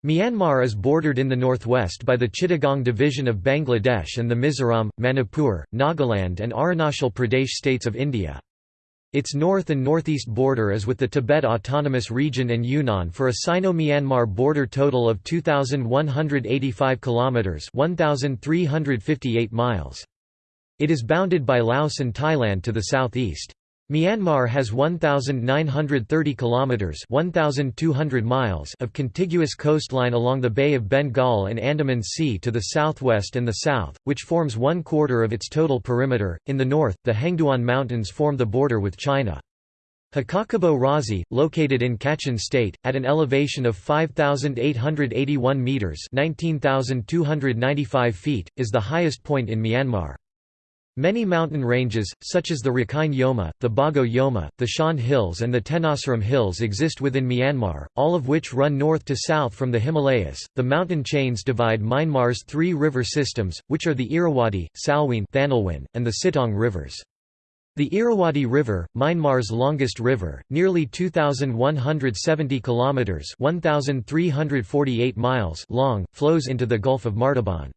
Speaker 1: Myanmar is bordered in the northwest by the Chittagong division of Bangladesh and the Mizoram, Manipur, Nagaland and Arunachal Pradesh states of India. Its north and northeast border is with the Tibet Autonomous Region and Yunnan for a Sino-Myanmar border total of 2185 kilometers, 1358 miles. It is bounded by Laos and Thailand to the southeast. Myanmar has 1930 kilometers 1200 miles of contiguous coastline along the Bay of Bengal and Andaman Sea to the southwest and the south, which forms one quarter of its total perimeter. In the north, the Hengduan Mountains form the border with China. Hkakabo Razi, located in Kachin State, at an elevation of 5,881 metres 19,295 feet, is the highest point in Myanmar. Many mountain ranges, such as the Rakhine Yoma, the Bago Yoma, the Shan Hills and the Tenasserim Hills exist within Myanmar, all of which run north to south from the Himalayas. The mountain chains divide Myanmar's three river systems, which are the Irrawaddy, Salween and the Sittaung rivers. The Irrawaddy River, Myanmar's longest river, nearly 2170 kilometers (1348 miles) long, flows into the Gulf of Martaban.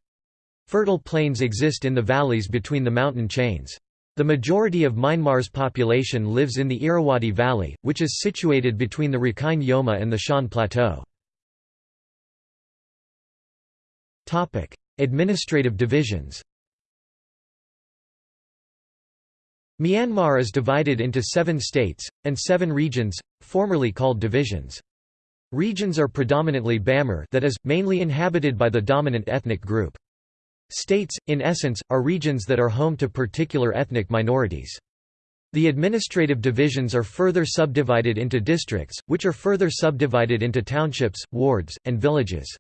Speaker 1: Fertile plains exist in the valleys between the mountain chains. The majority of Myanmar's population lives in the Irrawaddy Valley, which is situated between the Rakhine Yoma and the Shan Plateau. Administrative divisions Myanmar is divided into seven states, and seven regions, formerly called divisions. Regions are predominantly Bamar that is, mainly inhabited by the dominant ethnic group. States, in essence, are regions that are home to particular ethnic minorities. The administrative divisions are further subdivided into districts, which are further subdivided into townships, wards, and villages.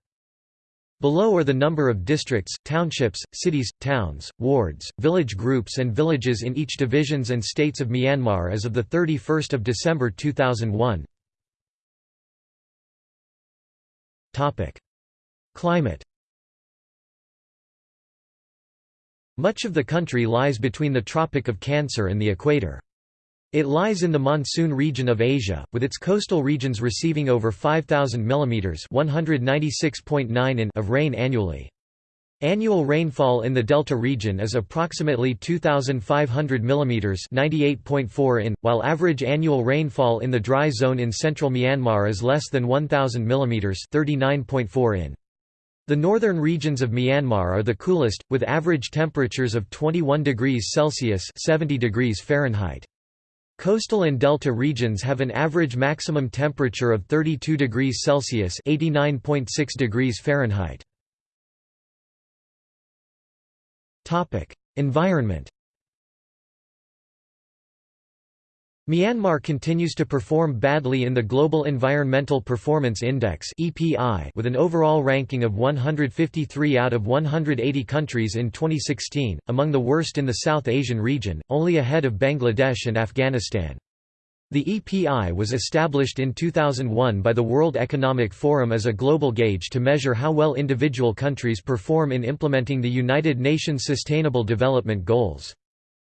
Speaker 1: Below are the number of districts, townships, cities, towns, wards, village groups and villages in each divisions and states of Myanmar as of 31 December 2001. Climate Much of the country lies between the Tropic of Cancer and the equator. It lies in the monsoon region of Asia, with its coastal regions receiving over 5,000 mm (196.9 in) of rain annually. Annual rainfall in the delta region is approximately 2,500 mm (98.4 in), while average annual rainfall in the dry zone in central Myanmar is less than 1,000 mm (39.4 in). The northern regions of Myanmar are the coolest, with average temperatures of 21 degrees Celsius 70 degrees Fahrenheit. Coastal and delta regions have an average maximum temperature of 32 degrees Celsius 89.6 degrees Fahrenheit. Environment Myanmar continues to perform badly in the Global Environmental Performance Index with an overall ranking of 153 out of 180 countries in 2016, among the worst in the South Asian region, only ahead of Bangladesh and Afghanistan. The EPI was established in 2001 by the World Economic Forum as a global gauge to measure how well individual countries perform in implementing the United Nations Sustainable Development Goals.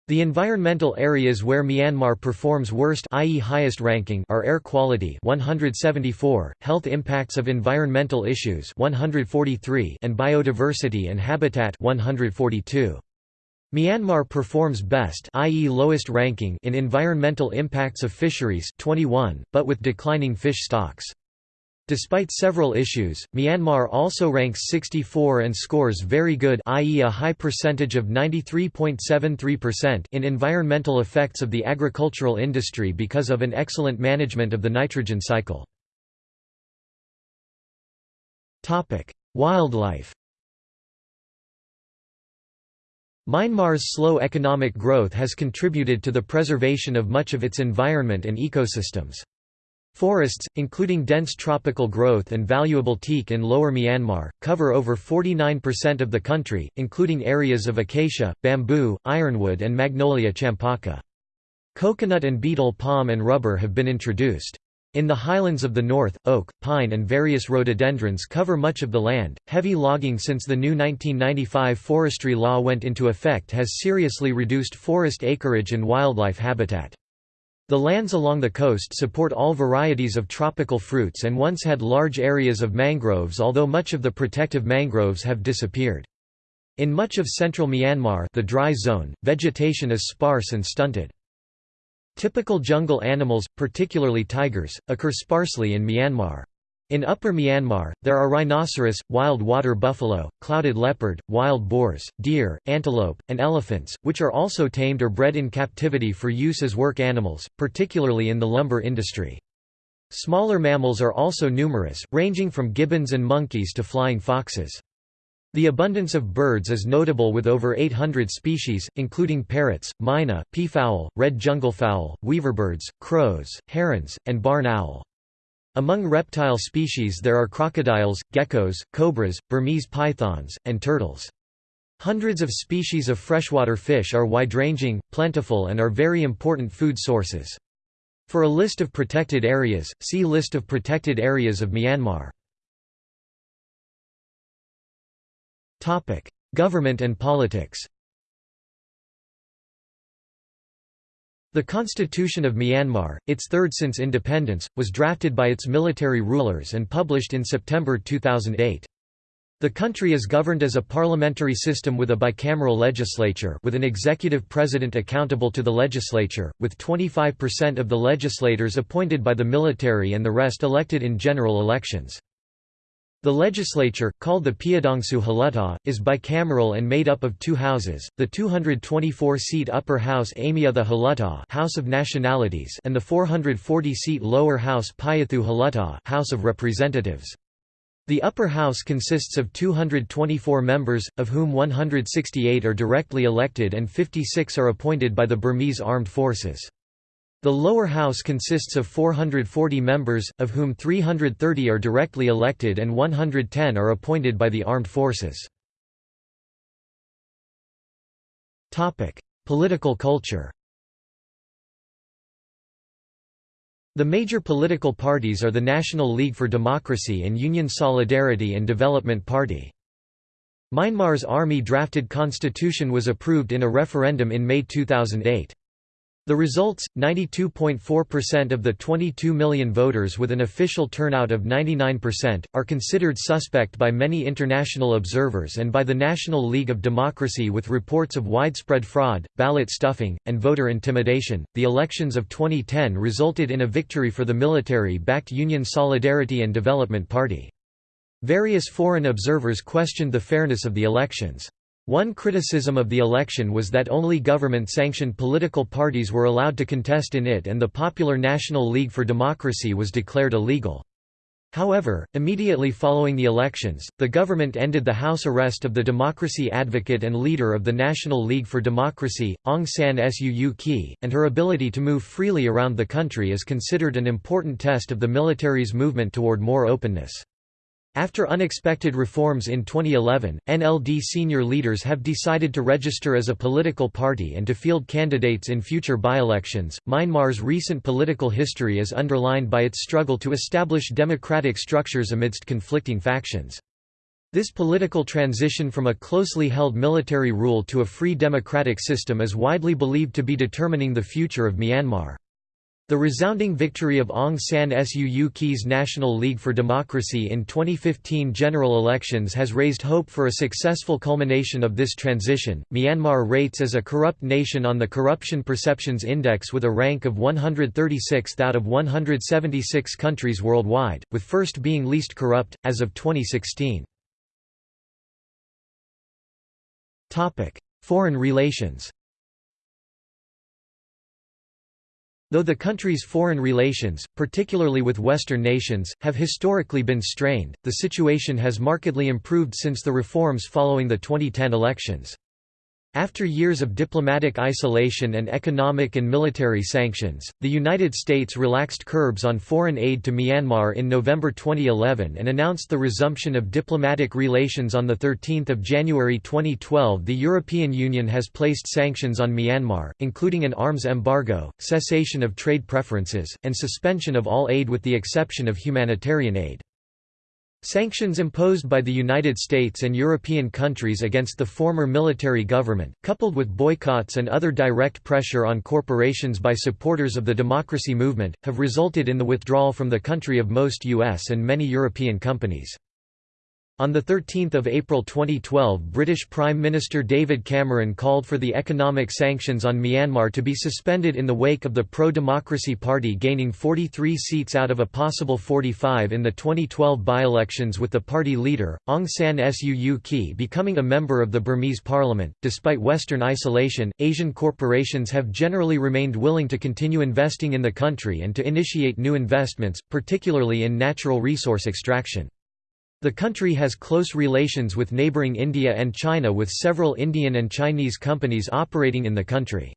Speaker 1: The environmental areas where Myanmar performs worst i.e. highest ranking are air quality 174, health impacts of environmental issues 143 and biodiversity and habitat 142. Myanmar performs best i.e. lowest ranking in environmental impacts of fisheries 21, but with declining fish stocks. Despite several issues, Myanmar also ranks 64 and scores very good i.e. a high percentage of 93.73% in environmental effects of the agricultural industry because of an excellent management of the nitrogen cycle. Wildlife Myanmar's slow economic growth has contributed to the preservation of much of its environment and ecosystems. Forests, including dense tropical growth and valuable teak in lower Myanmar, cover over 49% of the country, including areas of acacia, bamboo, ironwood and Magnolia champaca. Coconut and betel palm and rubber have been introduced. In the highlands of the north, oak, pine and various rhododendrons cover much of the land. Heavy logging since the new 1995 forestry law went into effect has seriously reduced forest acreage and wildlife habitat. The lands along the coast support all varieties of tropical fruits and once had large areas of mangroves although much of the protective mangroves have disappeared. In much of central Myanmar the dry zone, vegetation is sparse and stunted. Typical jungle animals, particularly tigers, occur sparsely in Myanmar. In Upper Myanmar, there are rhinoceros, wild water buffalo, clouded leopard, wild boars, deer, antelope, and elephants, which are also tamed or bred in captivity for use as work animals, particularly in the lumber industry. Smaller mammals are also numerous, ranging from gibbons and monkeys to flying foxes. The abundance of birds is notable with over 800 species, including parrots, myna, peafowl, red junglefowl, weaverbirds, crows, herons, and barn owl. Among reptile species there are crocodiles, geckos, cobras, Burmese pythons, and turtles. Hundreds of species of freshwater fish are wide-ranging, plentiful and are very important food sources. For a list of protected areas, see List of protected areas of Myanmar. Government and politics The Constitution of Myanmar, its third since independence, was drafted by its military rulers and published in September 2008. The country is governed as a parliamentary system with a bicameral legislature with an executive president accountable to the legislature, with 25% of the legislators appointed by the military and the rest elected in general elections. The legislature, called the Pyidaungsu Hluttaw, is bicameral and made up of two houses, the 224-seat upper house Amyotha Hluttaw House of Nationalities and the 440-seat lower house Pyithu Hluttaw House of Representatives. The upper house consists of 224 members, of whom 168 are directly elected and 56 are appointed by the Burmese Armed Forces. The lower house consists of 440 members, of whom 330 are directly elected and 110 are appointed by the armed forces. Political culture The major political parties are the National League for Democracy and Union Solidarity and Development Party. Myanmar's army-drafted constitution was approved in a referendum in May 2008. The results, 92.4% of the 22 million voters with an official turnout of 99%, are considered suspect by many international observers and by the National League of Democracy with reports of widespread fraud, ballot stuffing, and voter intimidation. The elections of 2010 resulted in a victory for the military backed Union Solidarity and Development Party. Various foreign observers questioned the fairness of the elections. One criticism of the election was that only government-sanctioned political parties were allowed to contest in it and the Popular National League for Democracy was declared illegal. However, immediately following the elections, the government ended the house arrest of the democracy advocate and leader of the National League for Democracy, Aung San Suu Kyi, and her ability to move freely around the country is considered an important test of the military's movement toward more openness. After unexpected reforms in 2011, NLD senior leaders have decided to register as a political party and to field candidates in future by-elections. Myanmar's recent political history is underlined by its struggle to establish democratic structures amidst conflicting factions. This political transition from a closely held military rule to a free democratic system is widely believed to be determining the future of Myanmar. The resounding victory of Aung San Suu Kyi's National League for Democracy in 2015 general elections has raised hope for a successful culmination of this transition. Myanmar rates as a corrupt nation on the Corruption Perceptions Index with a rank of 136th out of 176 countries worldwide, with first being least corrupt, as of 2016. Foreign relations Though the country's foreign relations, particularly with Western nations, have historically been strained, the situation has markedly improved since the reforms following the 2010 elections. After years of diplomatic isolation and economic and military sanctions, the United States relaxed curbs on foreign aid to Myanmar in November 2011 and announced the resumption of diplomatic relations on 13 January 2012 The European Union has placed sanctions on Myanmar, including an arms embargo, cessation of trade preferences, and suspension of all aid with the exception of humanitarian aid. Sanctions imposed by the United States and European countries against the former military government, coupled with boycotts and other direct pressure on corporations by supporters of the democracy movement, have resulted in the withdrawal from the country of most U.S. and many European companies. On 13 April 2012 British Prime Minister David Cameron called for the economic sanctions on Myanmar to be suspended in the wake of the pro-democracy party gaining 43 seats out of a possible 45 in the 2012 by-elections with the party leader, Aung San Suu Kyi becoming a member of the Burmese parliament. Despite Western isolation, Asian corporations have generally remained willing to continue investing in the country and to initiate new investments, particularly in natural resource extraction. The country has close relations with neighboring India and China with several Indian and Chinese companies operating in the country.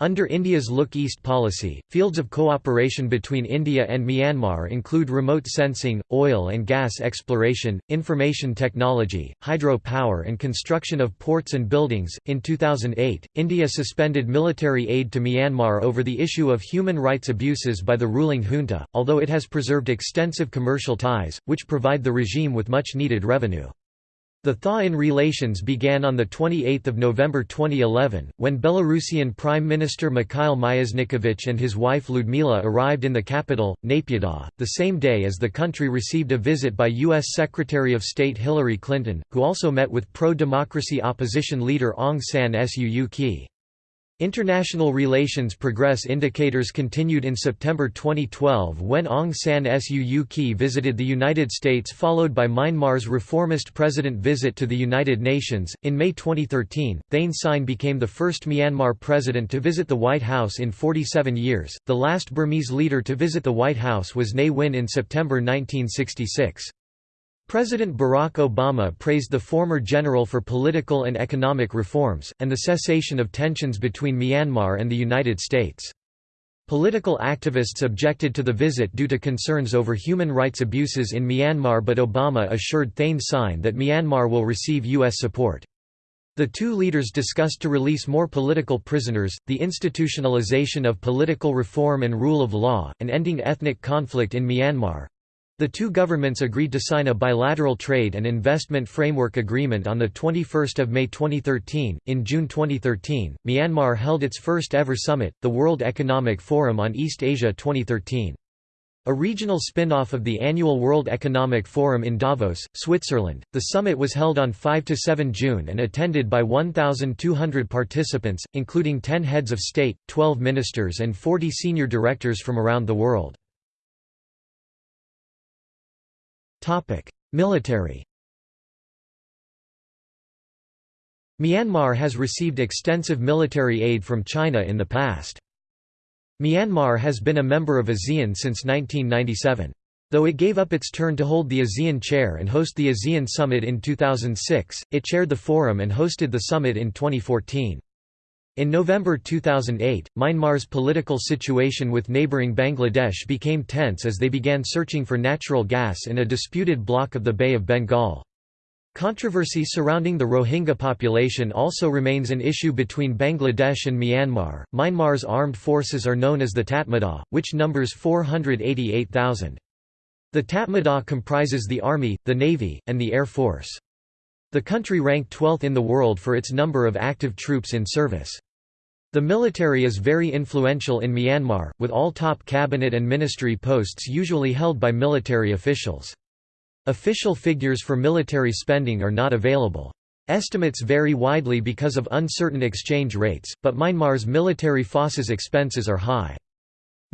Speaker 1: Under India's Look East policy, fields of cooperation between India and Myanmar include remote sensing, oil and gas exploration, information technology, hydro power, and construction of ports and buildings. In 2008, India suspended military aid to Myanmar over the issue of human rights abuses by the ruling junta, although it has preserved extensive commercial ties, which provide the regime with much needed revenue. The thaw in relations began on 28 November 2011, when Belarusian Prime Minister Mikhail Myasnikovich and his wife Ludmila arrived in the capital, Naypyidaw, the same day as the country received a visit by U.S. Secretary of State Hillary Clinton, who also met with pro-democracy opposition leader Aung San Suu Kyi. International relations progress indicators continued in September 2012 when Aung San Suu Kyi visited the United States, followed by Myanmar's reformist president visit to the United Nations. In May 2013, Thein Sein became the first Myanmar president to visit the White House in 47 years. The last Burmese leader to visit the White House was Ne Win in September 1966. President Barack Obama praised the former general for political and economic reforms, and the cessation of tensions between Myanmar and the United States. Political activists objected to the visit due to concerns over human rights abuses in Myanmar but Obama assured Thein Sein that Myanmar will receive U.S. support. The two leaders discussed to release more political prisoners, the institutionalization of political reform and rule of law, and ending ethnic conflict in Myanmar. The two governments agreed to sign a bilateral trade and investment framework agreement on 21 May 2013. In June 2013, Myanmar held its first ever summit, the World Economic Forum on East Asia 2013. A regional spin-off of the annual World Economic Forum in Davos, Switzerland, the summit was held on 5–7 June and attended by 1,200 participants, including 10 heads of state, 12 ministers and 40 senior directors from around the world. Military Myanmar has received extensive military aid from China in the past. Myanmar has been a member of ASEAN since 1997. Though it gave up its turn to hold the ASEAN chair and host the ASEAN Summit in 2006, it chaired the forum and hosted the summit in 2014. In November 2008, Myanmar's political situation with neighbouring Bangladesh became tense as they began searching for natural gas in a disputed block of the Bay of Bengal. Controversy surrounding the Rohingya population also remains an issue between Bangladesh and Myanmar. Myanmar's armed forces are known as the Tatmadaw, which numbers 488,000. The Tatmadaw comprises the Army, the Navy, and the Air Force. The country ranked 12th in the world for its number of active troops in service. The military is very influential in Myanmar, with all top cabinet and ministry posts usually held by military officials. Official figures for military spending are not available. Estimates vary widely because of uncertain exchange rates, but Myanmar's military forces expenses are high.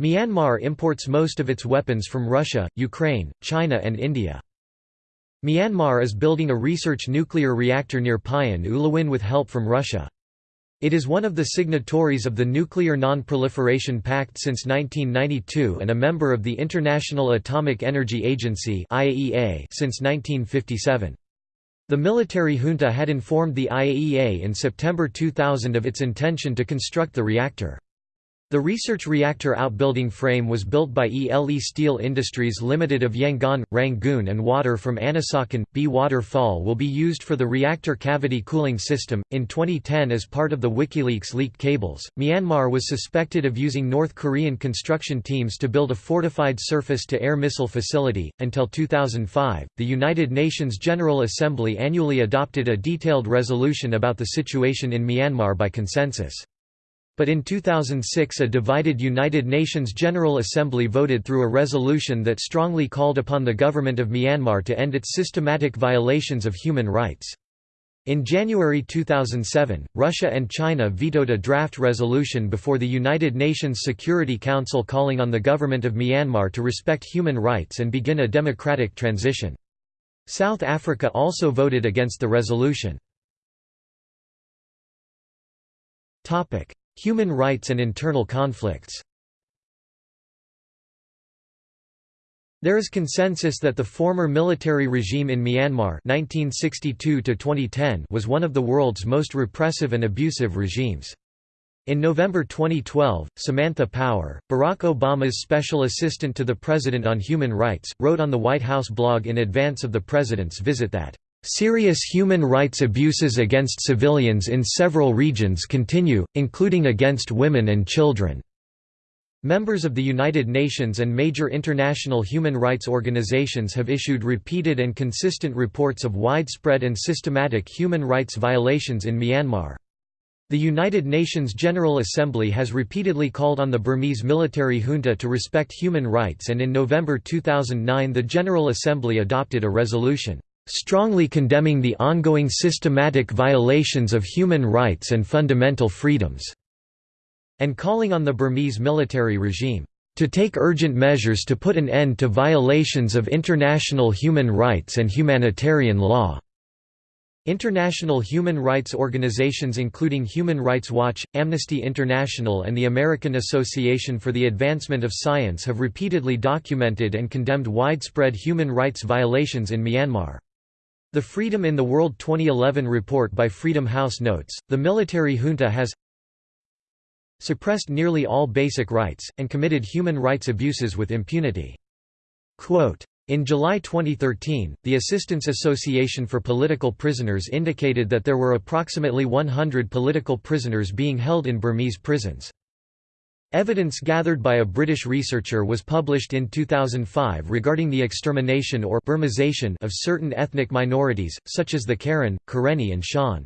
Speaker 1: Myanmar imports most of its weapons from Russia, Ukraine, China and India. Myanmar is building a research nuclear reactor near Pyin Oo Lwin with help from Russia. It is one of the signatories of the Nuclear Non-Proliferation Pact since 1992 and a member of the International Atomic Energy Agency (IAEA) since 1957. The military junta had informed the IAEA in September 2000 of its intention to construct the reactor. The research reactor outbuilding frame was built by ELE Steel Industries Limited of Yangon, Rangoon and water from Anisakan, B waterfall will be used for the reactor cavity cooling system. In 2010 as part of the WikiLeaks leaked cables, Myanmar was suspected of using North Korean construction teams to build a fortified surface-to-air missile facility. Until 2005, the United Nations General Assembly annually adopted a detailed resolution about the situation in Myanmar by consensus. But in 2006 a divided United Nations General Assembly voted through a resolution that strongly called upon the government of Myanmar to end its systematic violations of human rights. In January 2007, Russia and China vetoed a draft resolution before the United Nations Security Council calling on the government of Myanmar to respect human rights and begin a democratic transition. South Africa also voted against the resolution. Human rights and internal conflicts There is consensus that the former military regime in Myanmar 1962 was one of the world's most repressive and abusive regimes. In November 2012, Samantha Power, Barack Obama's special assistant to the President on Human Rights, wrote on the White House blog in advance of the President's visit that Serious human rights abuses against civilians in several regions continue, including against women and children. Members of the United Nations and major international human rights organizations have issued repeated and consistent reports of widespread and systematic human rights violations in Myanmar. The United Nations General Assembly has repeatedly called on the Burmese military junta to respect human rights and in November 2009 the General Assembly adopted a resolution strongly condemning the ongoing systematic violations of human rights and fundamental freedoms", and calling on the Burmese military regime, "...to take urgent measures to put an end to violations of international human rights and humanitarian law." International human rights organizations including Human Rights Watch, Amnesty International and the American Association for the Advancement of Science have repeatedly documented and condemned widespread human rights violations in Myanmar. The Freedom in the World 2011 report by Freedom House notes, the military junta has suppressed nearly all basic rights, and committed human rights abuses with impunity. Quote, in July 2013, the Assistance Association for Political Prisoners indicated that there were approximately 100 political prisoners being held in Burmese prisons. Evidence gathered by a British researcher was published in 2005 regarding the extermination or Burmization of certain ethnic minorities, such as the Karen, Karenni and Shan.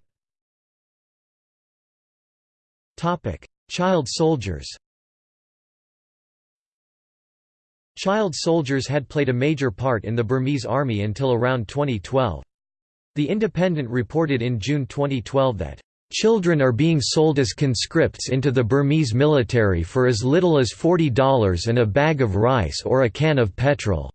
Speaker 1: Child soldiers Child soldiers had played a major part in the Burmese army until around 2012. The Independent reported in June 2012 that Children are being sold as conscripts into the Burmese military for as little as $40 and a bag of rice or a can of petrol.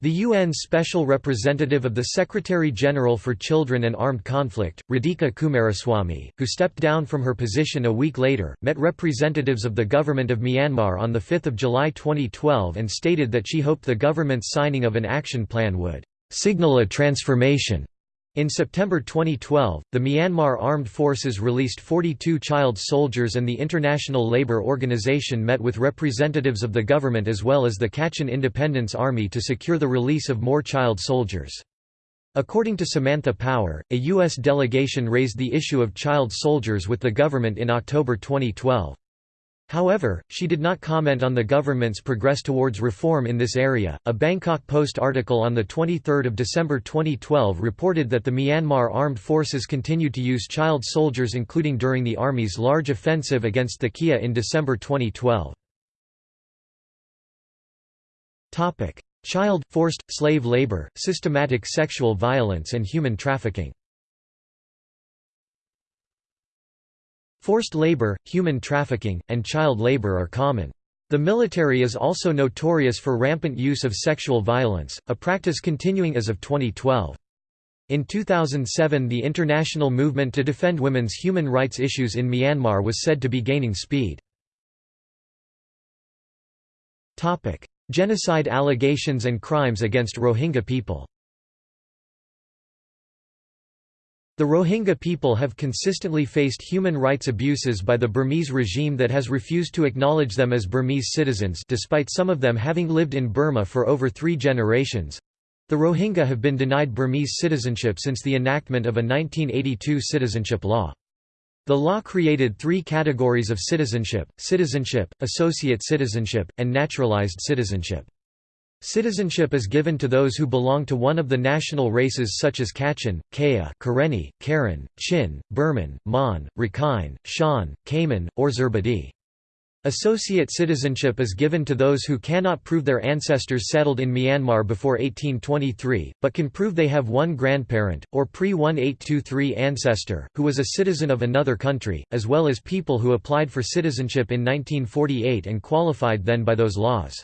Speaker 1: The UN Special Representative of the Secretary-General for Children and Armed Conflict, Radhika Coomaraswamy, who stepped down from her position a week later, met representatives of the government of Myanmar on 5 July 2012 and stated that she hoped the government's signing of an action plan would «signal a transformation» In September 2012, the Myanmar Armed Forces released 42 child soldiers and the International Labour Organization met with representatives of the government as well as the Kachin Independence Army to secure the release of more child soldiers. According to Samantha Power, a U.S. delegation raised the issue of child soldiers with the government in October 2012. However, she did not comment on the government's progress towards reform in this area. A Bangkok Post article on the 23rd of December 2012 reported that the Myanmar armed forces continued to use child soldiers including during the army's large offensive against the Kia in December 2012. Topic: Child forced slave labor, systematic sexual violence and human trafficking. Forced labor, human trafficking, and child labor are common. The military is also notorious for rampant use of sexual violence, a practice continuing as of 2012. In 2007 the international movement to defend women's human rights issues in Myanmar was said to be gaining speed. Genocide allegations and crimes against Rohingya people The Rohingya people have consistently faced human rights abuses by the Burmese regime that has refused to acknowledge them as Burmese citizens despite some of them having lived in Burma for over three generations. The Rohingya have been denied Burmese citizenship since the enactment of a 1982 citizenship law. The law created three categories of citizenship, citizenship, associate citizenship, and naturalized citizenship. Citizenship is given to those who belong to one of the national races such as Kachin, Kayah, Karenni, Karen, Chin, Burman, Mon, Rakhine, Shan, Kaman, or Zerbadee. Associate citizenship is given to those who cannot prove their ancestors settled in Myanmar before 1823, but can prove they have one grandparent, or pre-1823 ancestor, who was a citizen of another country, as well as people who applied for citizenship in 1948 and qualified then by those laws.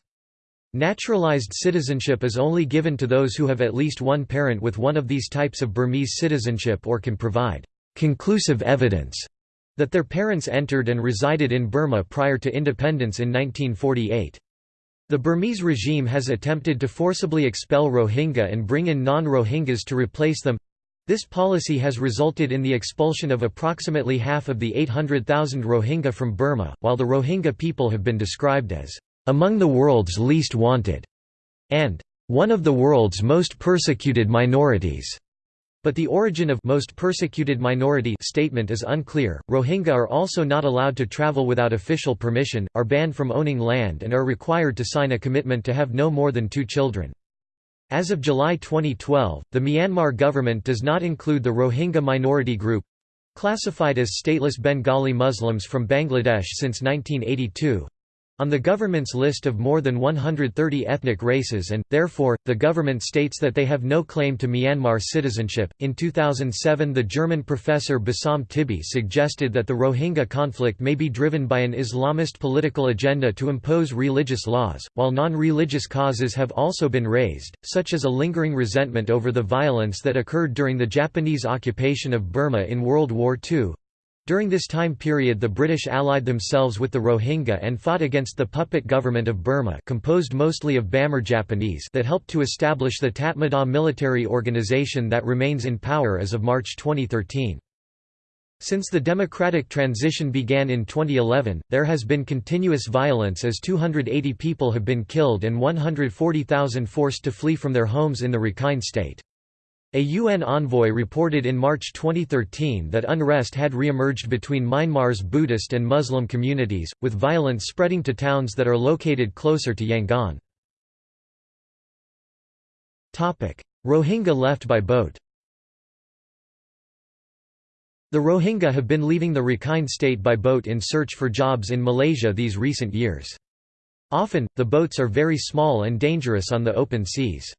Speaker 1: Naturalized citizenship is only given to those who have at least one parent with one of these types of Burmese citizenship or can provide conclusive evidence that their parents entered and resided in Burma prior to independence in 1948. The Burmese regime has attempted to forcibly expel Rohingya and bring in non-Rohingyas to replace them. This policy has resulted in the expulsion of approximately half of the 800,000 Rohingya from Burma, while the Rohingya people have been described as among the world's least wanted, and one of the world's most persecuted minorities. But the origin of most persecuted minority statement is unclear. Rohingya are also not allowed to travel without official permission, are banned from owning land and are required to sign a commitment to have no more than two children. As of July 2012, the Myanmar government does not include the Rohingya minority group classified as stateless Bengali Muslims from Bangladesh since 1982 on the government's list of more than 130 ethnic races and, therefore, the government states that they have no claim to Myanmar citizenship. In 2007, the German professor Bassam Tibi suggested that the Rohingya conflict may be driven by an Islamist political agenda to impose religious laws, while non religious causes have also been raised, such as a lingering resentment over the violence that occurred during the Japanese occupation of Burma in World War II. During this time period the British allied themselves with the Rohingya and fought against the puppet government of Burma composed mostly of Bamar Japanese that helped to establish the Tatmadaw military organization that remains in power as of March 2013. Since the democratic transition began in 2011, there has been continuous violence as 280 people have been killed and 140,000 forced to flee from their homes in the Rakhine state. A UN envoy reported in March 2013 that unrest had re-emerged between Myanmar's Buddhist and Muslim communities, with violence spreading to towns that are located closer to Yangon. Rohingya left by boat The Rohingya have been leaving the Rakhine state by boat in search for jobs in Malaysia these recent years. Often, the boats are very small and dangerous on the open seas.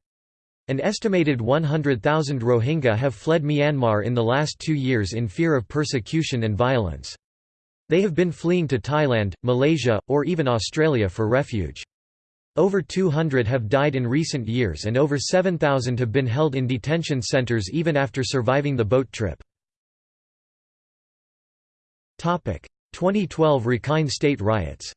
Speaker 1: An estimated 100,000 Rohingya have fled Myanmar in the last two years in fear of persecution and violence. They have been fleeing to Thailand, Malaysia, or even Australia for refuge. Over 200 have died in recent years and over 7,000 have been held in detention centres even after surviving the boat trip. 2012 Rakhine State riots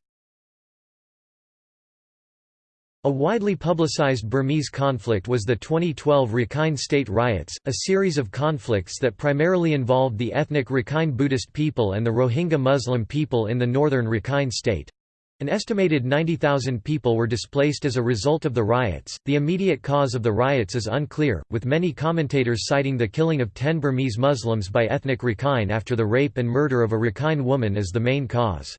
Speaker 1: a widely publicized Burmese conflict was the 2012 Rakhine State riots, a series of conflicts that primarily involved the ethnic Rakhine Buddhist people and the Rohingya Muslim people in the northern Rakhine State. An estimated 90,000 people were displaced as a result of the riots. The immediate cause of the riots is unclear, with many commentators citing the killing of 10 Burmese Muslims by ethnic Rakhine after the rape and murder of a Rakhine woman as the main cause.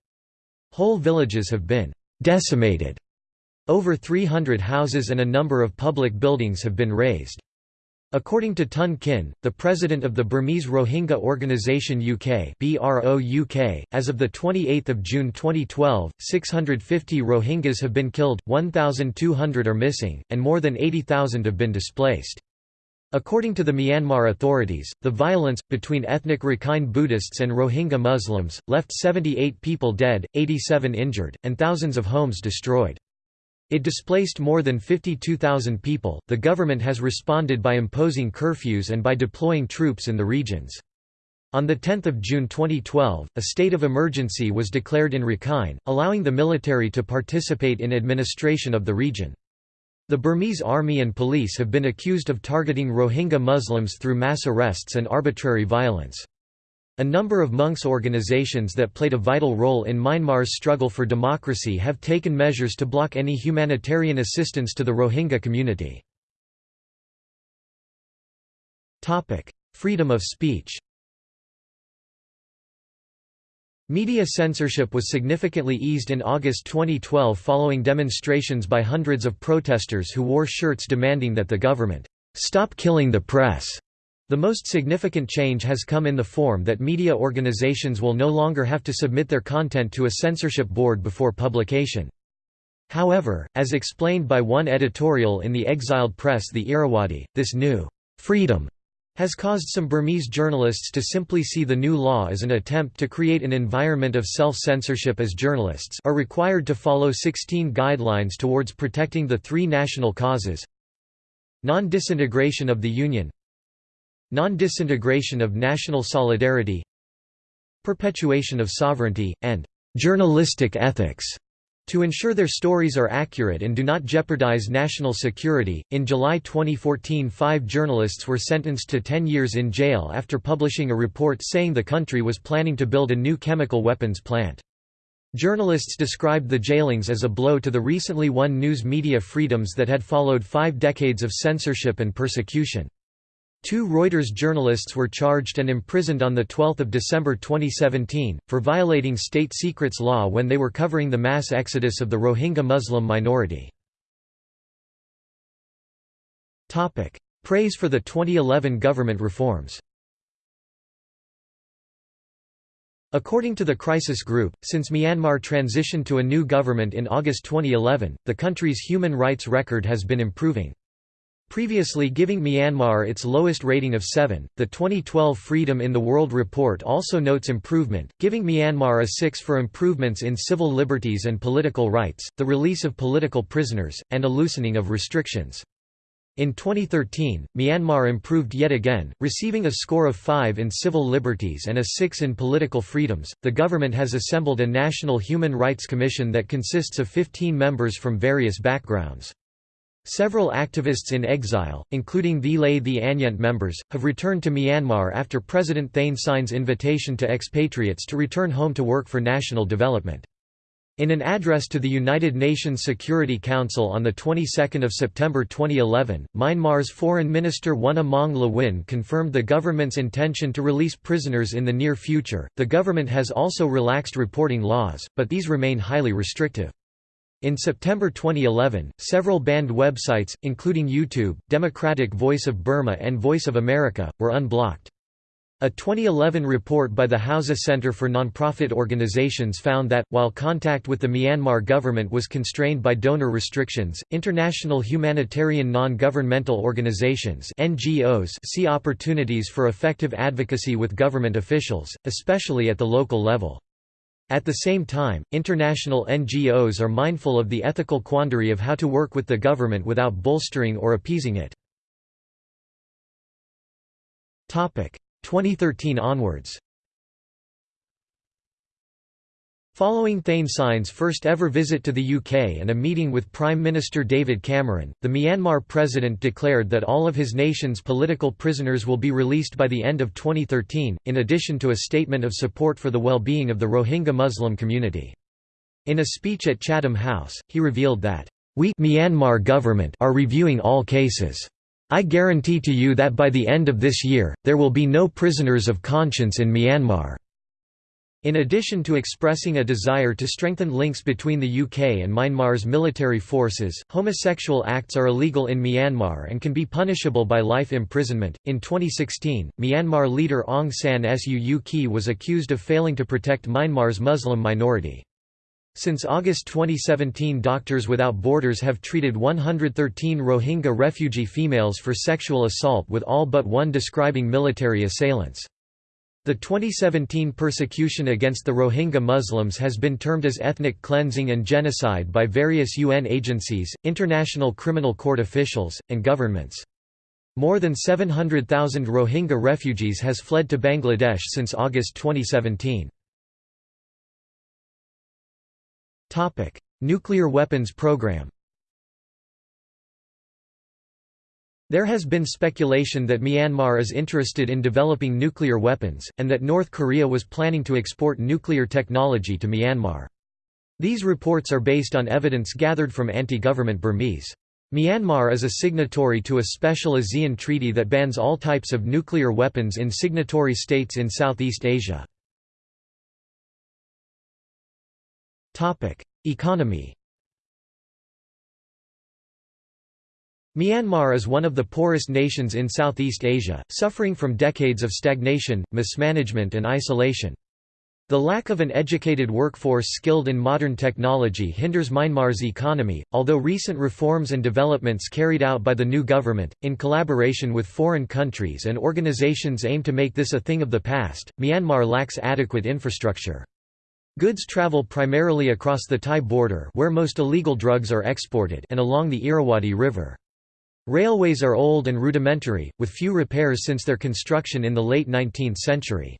Speaker 1: Whole villages have been decimated over 300 houses and a number of public buildings have been razed. According to Tun Khin, the president of the Burmese Rohingya Organisation UK, UK as of 28 June 2012, 650 Rohingyas have been killed, 1,200 are missing, and more than 80,000 have been displaced. According to the Myanmar authorities, the violence, between ethnic Rakhine Buddhists and Rohingya Muslims, left 78 people dead, 87 injured, and thousands of homes destroyed. It displaced more than 52,000 people. The government has responded by imposing curfews and by deploying troops in the regions. On 10 June 2012, a state of emergency was declared in Rakhine, allowing the military to participate in administration of the region. The Burmese army and police have been accused of targeting Rohingya Muslims through mass arrests and arbitrary violence. A number of monks' organizations that played a vital role in Myanmar's struggle for democracy have taken measures to block any humanitarian assistance to the Rohingya community. Freedom of speech Media censorship was significantly eased in August 2012 following demonstrations by hundreds of protesters who wore shirts demanding that the government stop killing the press. The most significant change has come in the form that media organizations will no longer have to submit their content to a censorship board before publication. However, as explained by one editorial in the exiled press the Irrawaddy, this new freedom has caused some Burmese journalists to simply see the new law as an attempt to create an environment of self-censorship as journalists are required to follow 16 guidelines towards protecting the three national causes Non-disintegration of the Union Non-disintegration of national solidarity Perpetuation of sovereignty, and «journalistic ethics» to ensure their stories are accurate and do not jeopardize national security. In July 2014, five journalists were sentenced to 10 years in jail after publishing a report saying the country was planning to build a new chemical weapons plant. Journalists described the jailings as a blow to the recently won news media freedoms that had followed five decades of censorship and persecution. Two Reuters journalists were charged and imprisoned on 12 December 2017, for violating state secrets law when they were covering the mass exodus of the Rohingya Muslim minority. Praise for the 2011 government reforms According to the Crisis Group, since Myanmar transitioned to a new government in August 2011, the country's human rights record has been improving. Previously giving Myanmar its lowest rating of 7, the 2012 Freedom in the World report also notes improvement, giving Myanmar a 6 for improvements in civil liberties and political rights, the release of political prisoners, and a loosening of restrictions. In 2013, Myanmar improved yet again, receiving a score of 5 in civil liberties and a 6 in political freedoms. The government has assembled a National Human Rights Commission that consists of 15 members from various backgrounds. Several activists in exile, including Thee Lay Thee Anyeint members, have returned to Myanmar after President Thein Sein's invitation to expatriates to return home to work for national development. In an address to the United Nations Security Council on the 22nd of September 2011, Myanmar's Foreign Minister Wunna Maung Lwin confirmed the government's intention to release prisoners in the near future. The government has also relaxed reporting laws, but these remain highly restrictive. In September 2011, several banned websites, including YouTube, Democratic Voice of Burma and Voice of America, were unblocked. A 2011 report by the Hauser Center for Nonprofit Organizations found that, while contact with the Myanmar government was constrained by donor restrictions, international humanitarian non-governmental organizations NGOs see opportunities for effective advocacy with government officials, especially at the local level. At the same time, international NGOs are mindful of the ethical quandary of how to work with the government without bolstering or appeasing it. 2013 onwards Following Thein first ever visit to the UK and a meeting with Prime Minister David Cameron, the Myanmar president declared that all of his nation's political prisoners will be released by the end of 2013, in addition to a statement of support for the well-being of the Rohingya Muslim community. In a speech at Chatham House, he revealed that, "...we Myanmar government are reviewing all cases. I guarantee to you that by the end of this year, there will be no prisoners of conscience in Myanmar." In addition to expressing a desire to strengthen links between the UK and Myanmar's military forces, homosexual acts are illegal in Myanmar and can be punishable by life imprisonment. In 2016, Myanmar leader Aung San Suu Kyi was accused of failing to protect Myanmar's Muslim minority. Since August 2017 Doctors Without Borders have treated 113 Rohingya refugee females for sexual assault with all but one describing military assailants. The 2017 persecution against the Rohingya Muslims has been termed as ethnic cleansing and genocide by various UN agencies, international criminal court officials, and governments. More than 700,000 Rohingya refugees has fled to Bangladesh since August 2017. Nuclear weapons program There has been speculation that Myanmar is interested in developing nuclear weapons, and that North Korea was planning to export nuclear technology to Myanmar. These reports are based on evidence gathered from anti-government Burmese. Myanmar is a signatory to a special ASEAN treaty that bans all types of nuclear weapons in signatory states in Southeast Asia. Economy Myanmar is one of the poorest nations in Southeast Asia, suffering from decades of stagnation, mismanagement and isolation. The lack of an educated workforce skilled in modern technology hinders Myanmar's economy, although recent reforms and developments carried out by the new government, in collaboration with foreign countries and organizations aim to make this a thing of the past. Myanmar lacks adequate infrastructure. Goods travel primarily across the Thai border where most illegal drugs are exported and along the Irrawaddy River. Railways are old and rudimentary, with few repairs since their construction in the late 19th century.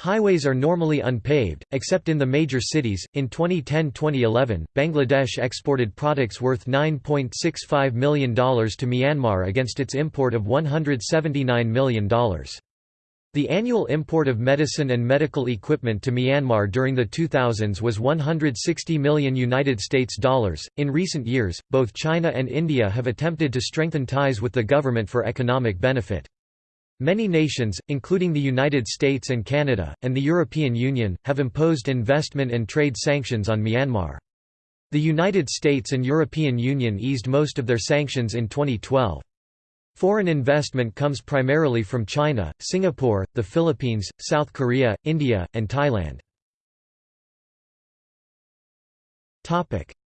Speaker 1: Highways are normally unpaved, except in the major cities. In 2010-2011, Bangladesh exported products worth $9.65 million to Myanmar against its import of $179 million. The annual import of medicine and medical equipment to Myanmar during the 2000s was 160 million United States dollars. In recent years, both China and India have attempted to strengthen ties with the government for economic benefit. Many nations, including the United States and Canada, and the European Union, have imposed investment and trade sanctions on Myanmar. The United States and European Union eased most of their sanctions in 2012. Foreign investment comes primarily from China, Singapore, the Philippines, South Korea, India, and Thailand.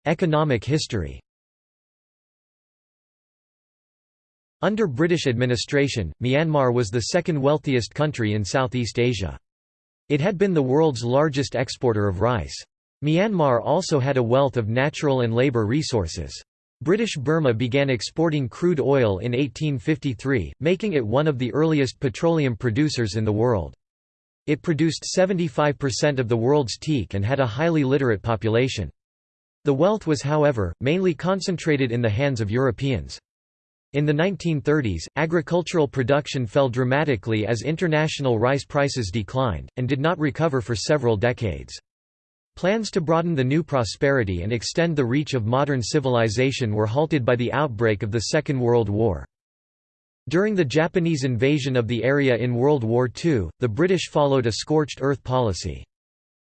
Speaker 1: Economic history Under British administration, Myanmar was the second wealthiest country in Southeast Asia. It had been the world's largest exporter of rice. Myanmar also had a wealth of natural and labour resources. British Burma began exporting crude oil in 1853, making it one of the earliest petroleum producers in the world. It produced 75% of the world's teak and had a highly literate population. The wealth was however, mainly concentrated in the hands of Europeans. In the 1930s, agricultural production fell dramatically as international rice prices declined, and did not recover for several decades. Plans to broaden the new prosperity and extend the reach of modern civilization were halted by the outbreak of the Second World War. During the Japanese invasion of the area in World War II, the British followed a scorched earth policy.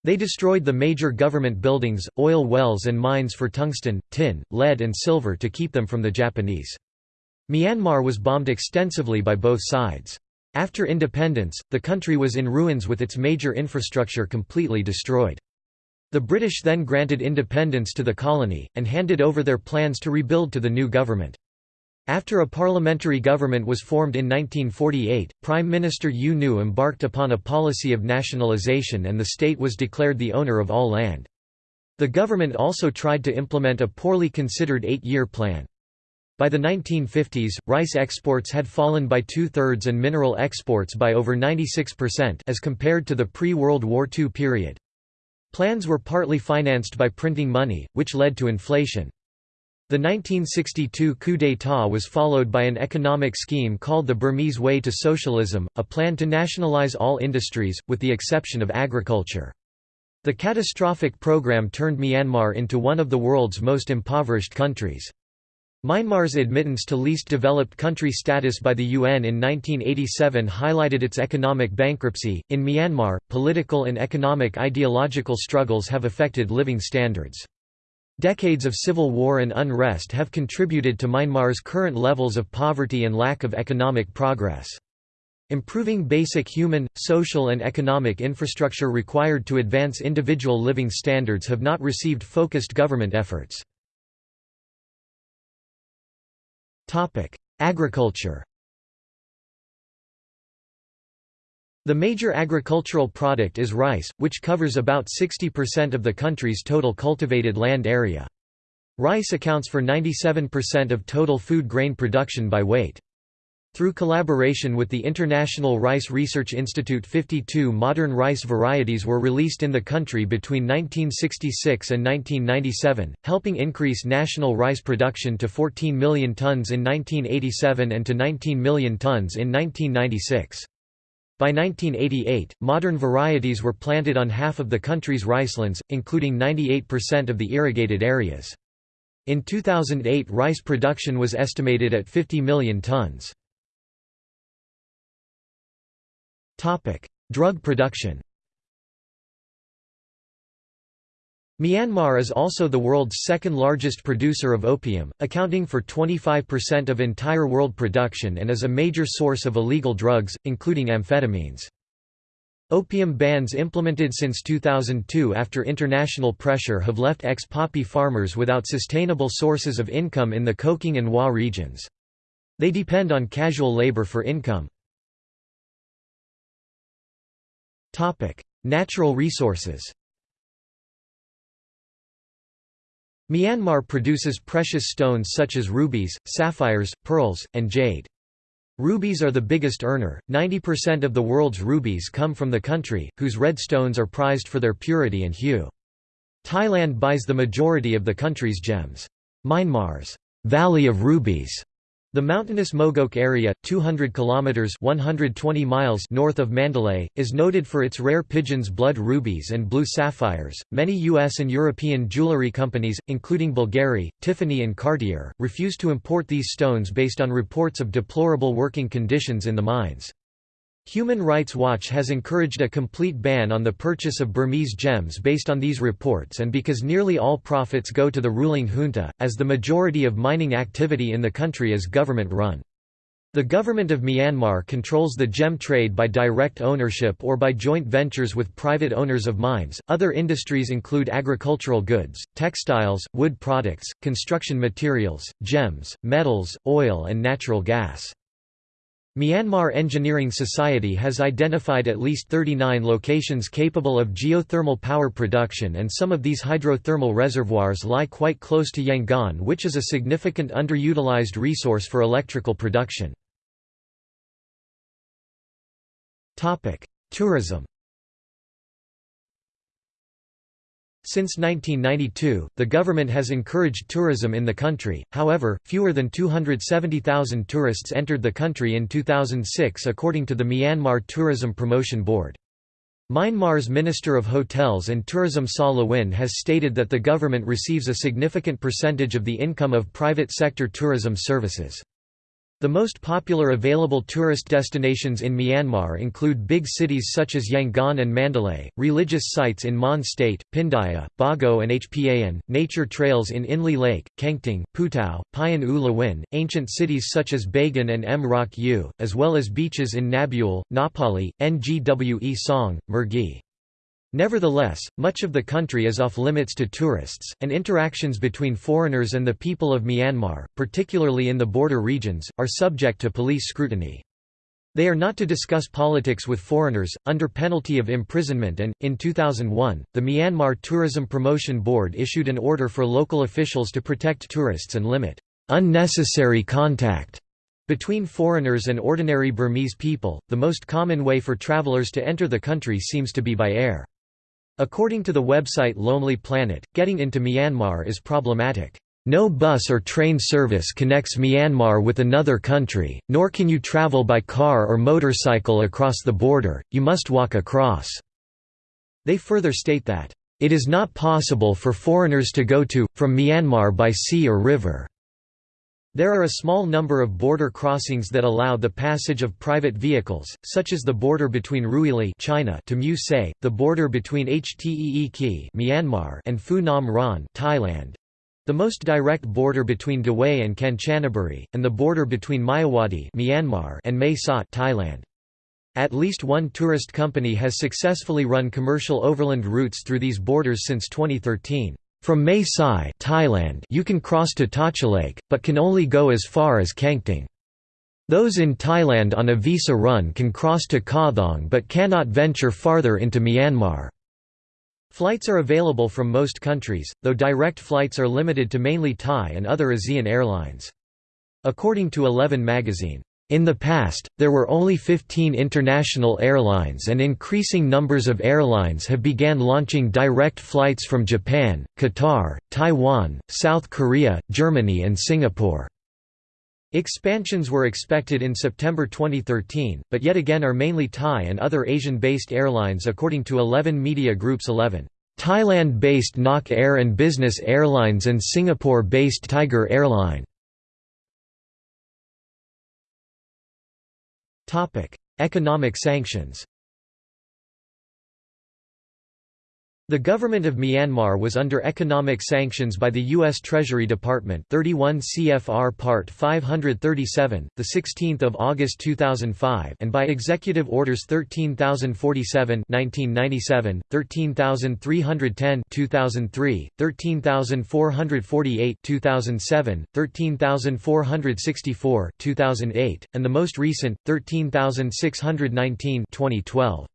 Speaker 1: They destroyed the major government buildings, oil wells and mines for tungsten, tin, lead and silver to keep them from the Japanese. Myanmar was bombed extensively by both sides. After independence, the country was in ruins with its major infrastructure completely destroyed. The British then granted independence to the colony, and handed over their plans to rebuild to the new government. After a parliamentary government was formed in 1948, Prime Minister U Nu embarked upon a policy of nationalisation and the state was declared the owner of all land. The government also tried to implement a poorly considered eight-year plan. By the 1950s, rice exports had fallen by two-thirds and mineral exports by over 96% as compared to the pre-World War II period. Plans were partly financed by printing money, which led to inflation. The 1962 coup d'état was followed by an economic scheme called the Burmese Way to Socialism, a plan to nationalize all industries, with the exception of agriculture. The catastrophic program turned Myanmar into one of the world's most impoverished countries. Myanmar's admittance to least developed country status by the UN in 1987 highlighted its economic bankruptcy. In Myanmar, political and economic ideological struggles have affected living standards. Decades of civil war and unrest have contributed to Myanmar's current levels of poverty and lack of economic progress. Improving basic human, social and economic infrastructure required to advance individual living standards have not received focused government efforts. Agriculture The major agricultural product is rice, which covers about 60% of the country's total cultivated land area. Rice accounts for 97% of total food grain production by weight. Through collaboration with the International Rice Research Institute 52 modern rice varieties were released in the country between 1966 and 1997, helping increase national rice production to 14 million tons in 1987 and to 19 million tons in 1996. By 1988, modern varieties were planted on half of the country's ricelands, including 98% of the irrigated areas. In 2008 rice production was estimated at 50 million tons. Drug production Myanmar is also the world's second largest producer of opium, accounting for 25% of entire world production and is a major source of illegal drugs, including amphetamines. Opium bans implemented since 2002 after international pressure have left ex-poppy farmers without sustainable sources of income in the Kokang and Wa regions. They depend on casual labor for income. Natural resources Myanmar produces precious stones such as rubies, sapphires, pearls, and jade. Rubies are the biggest earner, 90% of the world's rubies come from the country, whose red stones are prized for their purity and hue. Thailand buys the majority of the country's gems. Myanmar's Valley of Rubies the mountainous Mogok area, 200 kilometers (120 miles) north of Mandalay, is noted for its rare pigeon's blood rubies and blue sapphires. Many US and European jewelry companies, including Bulgari, Tiffany and Cartier, refuse to import these stones based on reports of deplorable working conditions in the mines. Human Rights Watch has encouraged a complete ban on the purchase of Burmese gems based on these reports and because nearly all profits go to the ruling junta, as the majority of mining activity in the country is government-run. The government of Myanmar controls the gem trade by direct ownership or by joint ventures with private owners of mines. Other industries include agricultural goods, textiles, wood products, construction materials, gems, metals, oil, and natural gas. Myanmar Engineering Society has identified at least 39 locations capable of geothermal power production and some of these hydrothermal reservoirs lie quite close to Yangon which is a significant underutilized resource for electrical production. Tourism Since 1992, the government has encouraged tourism in the country, however, fewer than 270,000 tourists entered the country in 2006 according to the Myanmar Tourism Promotion Board. Myanmar's Minister of Hotels and Tourism Saw Lwin has stated that the government receives a significant percentage of the income of private sector tourism services. The most popular available tourist destinations in Myanmar include big cities such as Yangon and Mandalay, religious sites in Mon State, Pindaya, Bago and Hpa-An, nature trails in Inle Lake, Kengtung, Putao, Payan U ancient cities such as Bagan and Mrauk U, as well as beaches in Nabule, Ngapali, Ngwe Saung, Mergui. Nevertheless, much of the country is off-limits to tourists, and interactions between foreigners and the people of Myanmar, particularly in the border regions, are subject to police scrutiny. They are not to discuss politics with foreigners, under penalty of imprisonment and, in 2001, the Myanmar Tourism Promotion Board issued an order for local officials to protect tourists and limit unnecessary contact between foreigners and ordinary Burmese people. The most common way for travelers to enter the country seems to be by air. According to the website Lonely Planet, getting into Myanmar is problematic. No bus or train service connects Myanmar with another country, nor can you travel by car or motorcycle across the border, you must walk across." They further state that, "...it is not possible for foreigners to go to, from Myanmar by sea or river." There are a small number of border crossings that allow the passage of private vehicles, such as the border between Ruili China to Mu Se, the border between Hte Myanmar and Phu Nam Ron Thailand. The most direct border between Dawei and Kanchanaburi, and the border between Myawaddy Myanmar and Mae Sot Thailand. At least one tourist company has successfully run commercial overland routes through these borders since 2013. From Mae Sai Thailand you can cross to Tachileik, but can only go as far as Kengtung. Those in Thailand on a visa run can cross to Kawthong but cannot venture farther into Myanmar. Flights are available from most countries, though direct flights are limited to mainly Thai and other ASEAN airlines. According to Eleven magazine, In the past, there were only 15 international airlines and increasing numbers of airlines have began launching direct flights from Japan, Qatar, Taiwan, South Korea, Germany and Singapore. Expansions were expected in September 2013, but yet again are mainly Thai and other Asian-based airlines according to 11 media groups 11. Thailand-based Nok Air and Business Airlines and Singapore-based Tiger Airline Economic sanctions The government of Myanmar was under economic sanctions by the U.S. Treasury Department 31 CFR Part 537, the 16 August 2005 and by Executive Orders 13047 1997, 13310 2003, 13448 2007, 13464 2008, and the most recent, 13619 2012.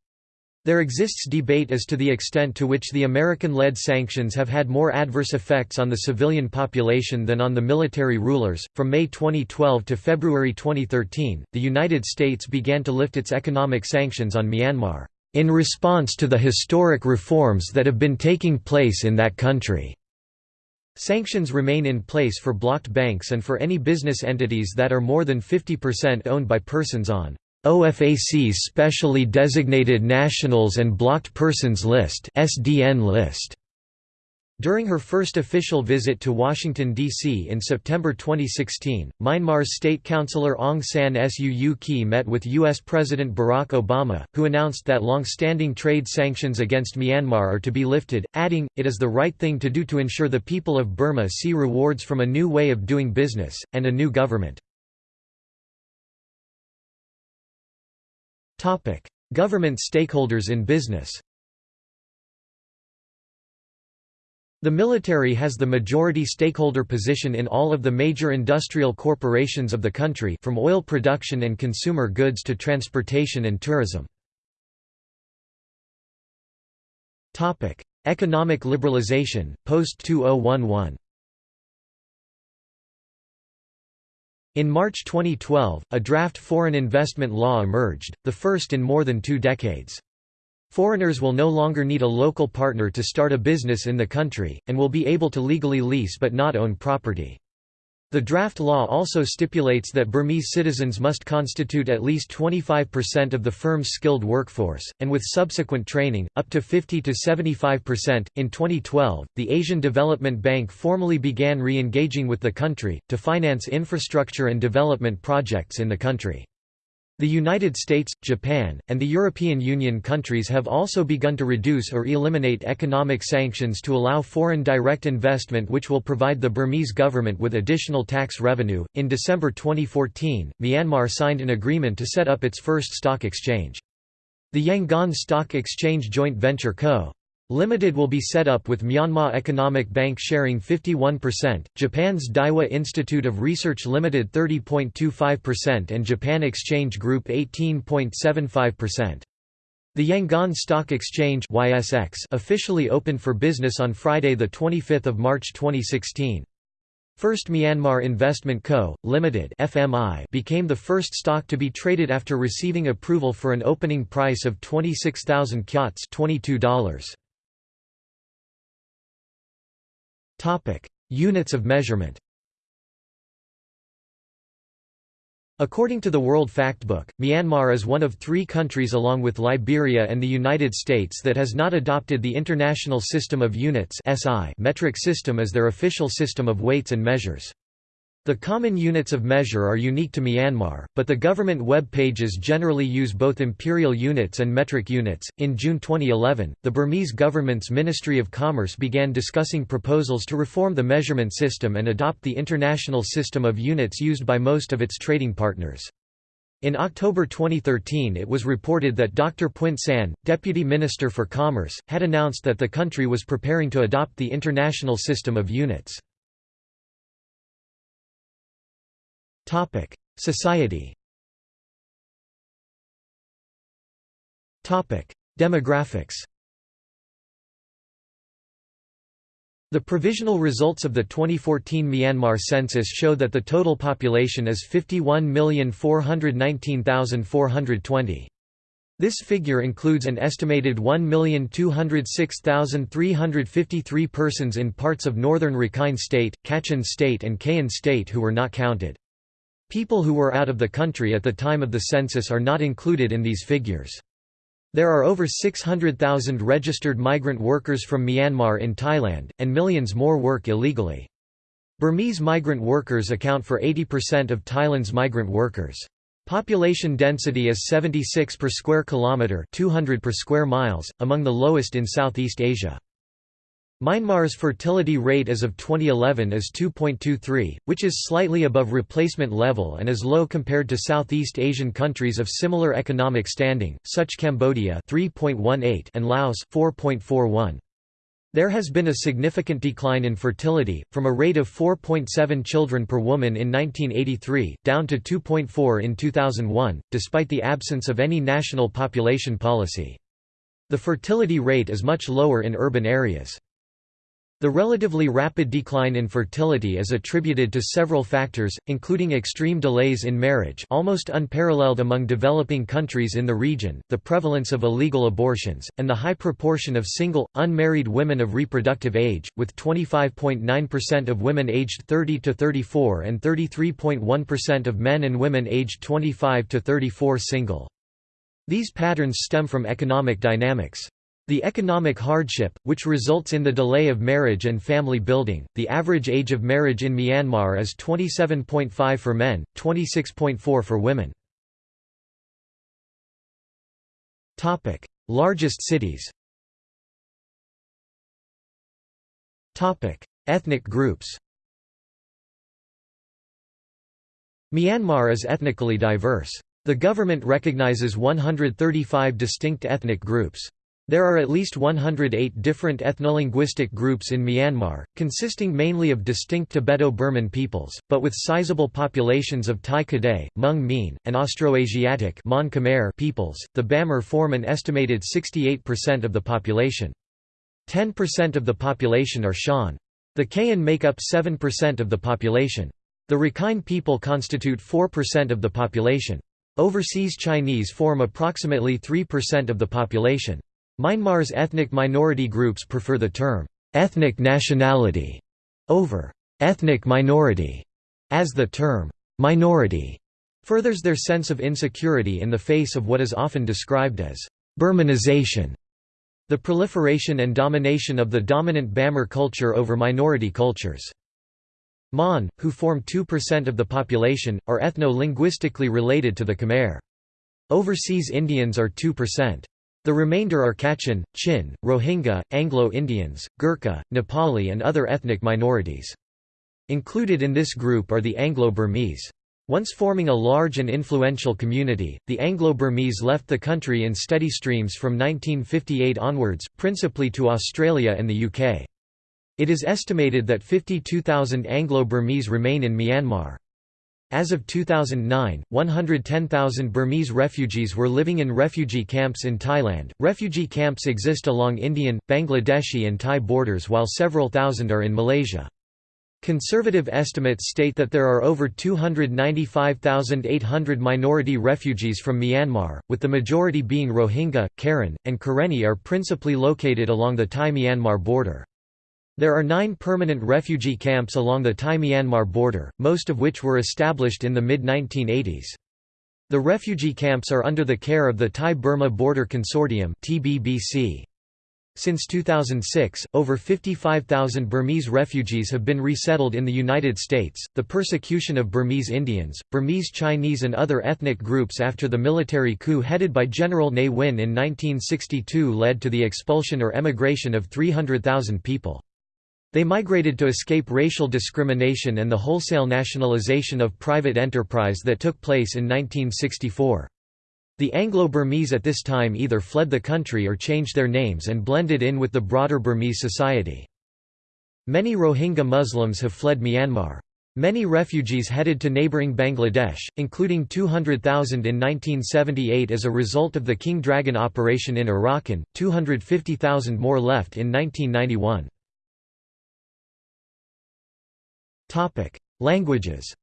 Speaker 1: There exists debate as to the extent to which the American-led sanctions have had more adverse effects on the civilian population than on the military rulers. From May 2012 to February 2013, the United States began to lift its economic sanctions on Myanmar in response to the historic reforms that have been taking place in that country. Sanctions remain in place for blocked banks and for any business entities that are more than 50% owned by persons on OFAC's Specially Designated Nationals and Blocked Persons List (SDN list). During her first official visit to Washington, D.C. in September 2016, Myanmar's State Councillor Aung San Suu Kyi met with U.S. President Barack Obama, who announced that long-standing trade sanctions against Myanmar are to be lifted, adding, it is the right thing to do to ensure the people of Burma see rewards from a new way of doing business, and a new government. Government stakeholders in business. The military has the majority stakeholder position in all of the major industrial corporations of the country from oil production and consumer goods to transportation and tourism. Economic liberalization, post-2011 In March 2012, a draft foreign investment law emerged, the first in more than two decades. Foreigners will no longer need a local partner to start a business in the country, and will be able to legally lease but not own property. The draft law also stipulates that Burmese citizens must constitute at least 25% of the firm's skilled workforce, and with subsequent training, up to 50 to 75%. In 2012, the Asian Development Bank formally began re engaging with the country, to finance infrastructure and development projects in the country. The United States, Japan, and the European Union countries have also begun to reduce or eliminate economic sanctions to allow foreign direct investment, which will provide the Burmese government with additional tax revenue. In December 2014, Myanmar signed an agreement to set up its first stock exchange. The Yangon Stock Exchange Joint Venture Co. Limited will be set up with Myanmar Economic Bank sharing 51%, Japan's Daiwa Institute of Research Limited 30.25% and Japan Exchange Group 18.75%. The Yangon Stock Exchange YSX officially opened for business on Friday 25 March 2016. First Myanmar Investment Co., Limited (FMI) became the first stock to be traded after receiving approval for an opening price of 26,000 kyats $22. Topic: Units of measurement. According to the World Factbook, Myanmar is one of three countries along with Liberia and the United States that has not adopted the International System of Units metric system as their official system of weights and measures. The common units of measure are unique to Myanmar, but the government web pages generally use both imperial units and metric units. In June 2011, the Burmese government's Ministry of Commerce began discussing proposals to reform the measurement system and adopt the international system of units used by most of its trading partners. In October 2013 it was reported that Dr. Pwint San, Deputy Minister for Commerce, had announced that the country was preparing to adopt the international system of units. Topic: Society. Topic: Demographics. The provisional results of the 2014 Myanmar census show that the total population is 51,419,420. This figure includes an estimated 1,206,353 persons in parts of northern Rakhine State, Kachin State and Kayin State who were not counted. People who were out of the country at the time of the census are not included in these figures. There are over 600,000 registered migrant workers from Myanmar in Thailand, and millions more work illegally. Burmese migrant workers account for 80% of Thailand's migrant workers. Population density is 76 per square kilometre 200 per square miles, among the lowest in Southeast Asia. Myanmar's fertility rate as of 2011 is 2.23, which is slightly above replacement level and is low compared to Southeast Asian countries of similar economic standing, such as Cambodia 3.18 and Laos 4.41. There has been a significant decline in fertility, from a rate of 4.7 children per woman in 1983, down to 2.4 in 2001, despite the absence of any national population policy. The fertility rate is much lower in urban areas. The relatively rapid decline in fertility is attributed to several factors, including extreme delays in marriage almost unparalleled among developing countries in the region, the prevalence of illegal abortions, and the high proportion of single, unmarried women of reproductive age, with 25.9% of women aged 30 to 34 and 33.1% of men and women aged 25 to 34 single. These patterns stem from economic dynamics. The economic hardship, which results in the delay of marriage and family building, the average age of marriage in Myanmar is 27.5 for men, 26.4 for women. Largest cities Ethnic groups Myanmar is ethnically diverse. The government recognizes 135 distinct ethnic groups. There are at least 108 different ethnolinguistic groups in Myanmar, consisting mainly of distinct Tibeto-Burman peoples, but with sizable populations of Thai Kadai, Hmong Mien, and Austroasiatic peoples. The Bamar form an estimated 68% of the population. 10% of the population are Shan. The Kayin make up 7% of the population. The Rakhine people constitute 4% of the population. Overseas Chinese form approximately 3% of the population. Myanmar's ethnic minority groups prefer the term, ethnic nationality, over ethnic minority, as the term minority furthers their sense of insecurity in the face of what is often described as Burmanization, the proliferation and domination of the dominant Bamar culture over minority cultures. Mon, who form 2% of the population, are ethno-linguistically related to the Khmer. Overseas Indians are 2%. The remainder are Kachin, Chin, Rohingya, Anglo-Indians, Gurkha, Nepali and other ethnic minorities. Included in this group are the Anglo-Burmese. Once forming a large and influential community, the Anglo-Burmese left the country in steady streams from 1958 onwards, principally to Australia and the UK. It is estimated that 52,000 Anglo-Burmese remain in Myanmar. As of 2009, 110,000 Burmese refugees were living in refugee camps in Thailand. Refugee camps exist along Indian, Bangladeshi, and Thai borders, while several thousand are in Malaysia. Conservative estimates state that there are over 295,800 minority refugees from Myanmar, with the majority being Rohingya, Karen, and Karenni are principally located along the Thai-Myanmar border. There are nine permanent refugee camps along the Thai-Myanmar border, most of which were established in the mid-1980s. The refugee camps are under the care of the Thai-Burma Border Consortium Since 2006, over 55,000 Burmese refugees have been resettled in the United States. The persecution of Burmese Indians, Burmese Chinese, and other ethnic groups after the military coup headed by General Ne Win in 1962 led to the expulsion or emigration of 300,000 people. They migrated to escape racial discrimination and the wholesale nationalization of private enterprise that took place in 1964. The Anglo-Burmese at this time either fled the country or changed their names and blended in with the broader Burmese society. Many Rohingya Muslims have fled Myanmar. Many refugees headed to neighbouring Bangladesh, including 200,000 in 1978 as a result of the King Dragon operation in Arakan, 250,000 more left in 1991. Languages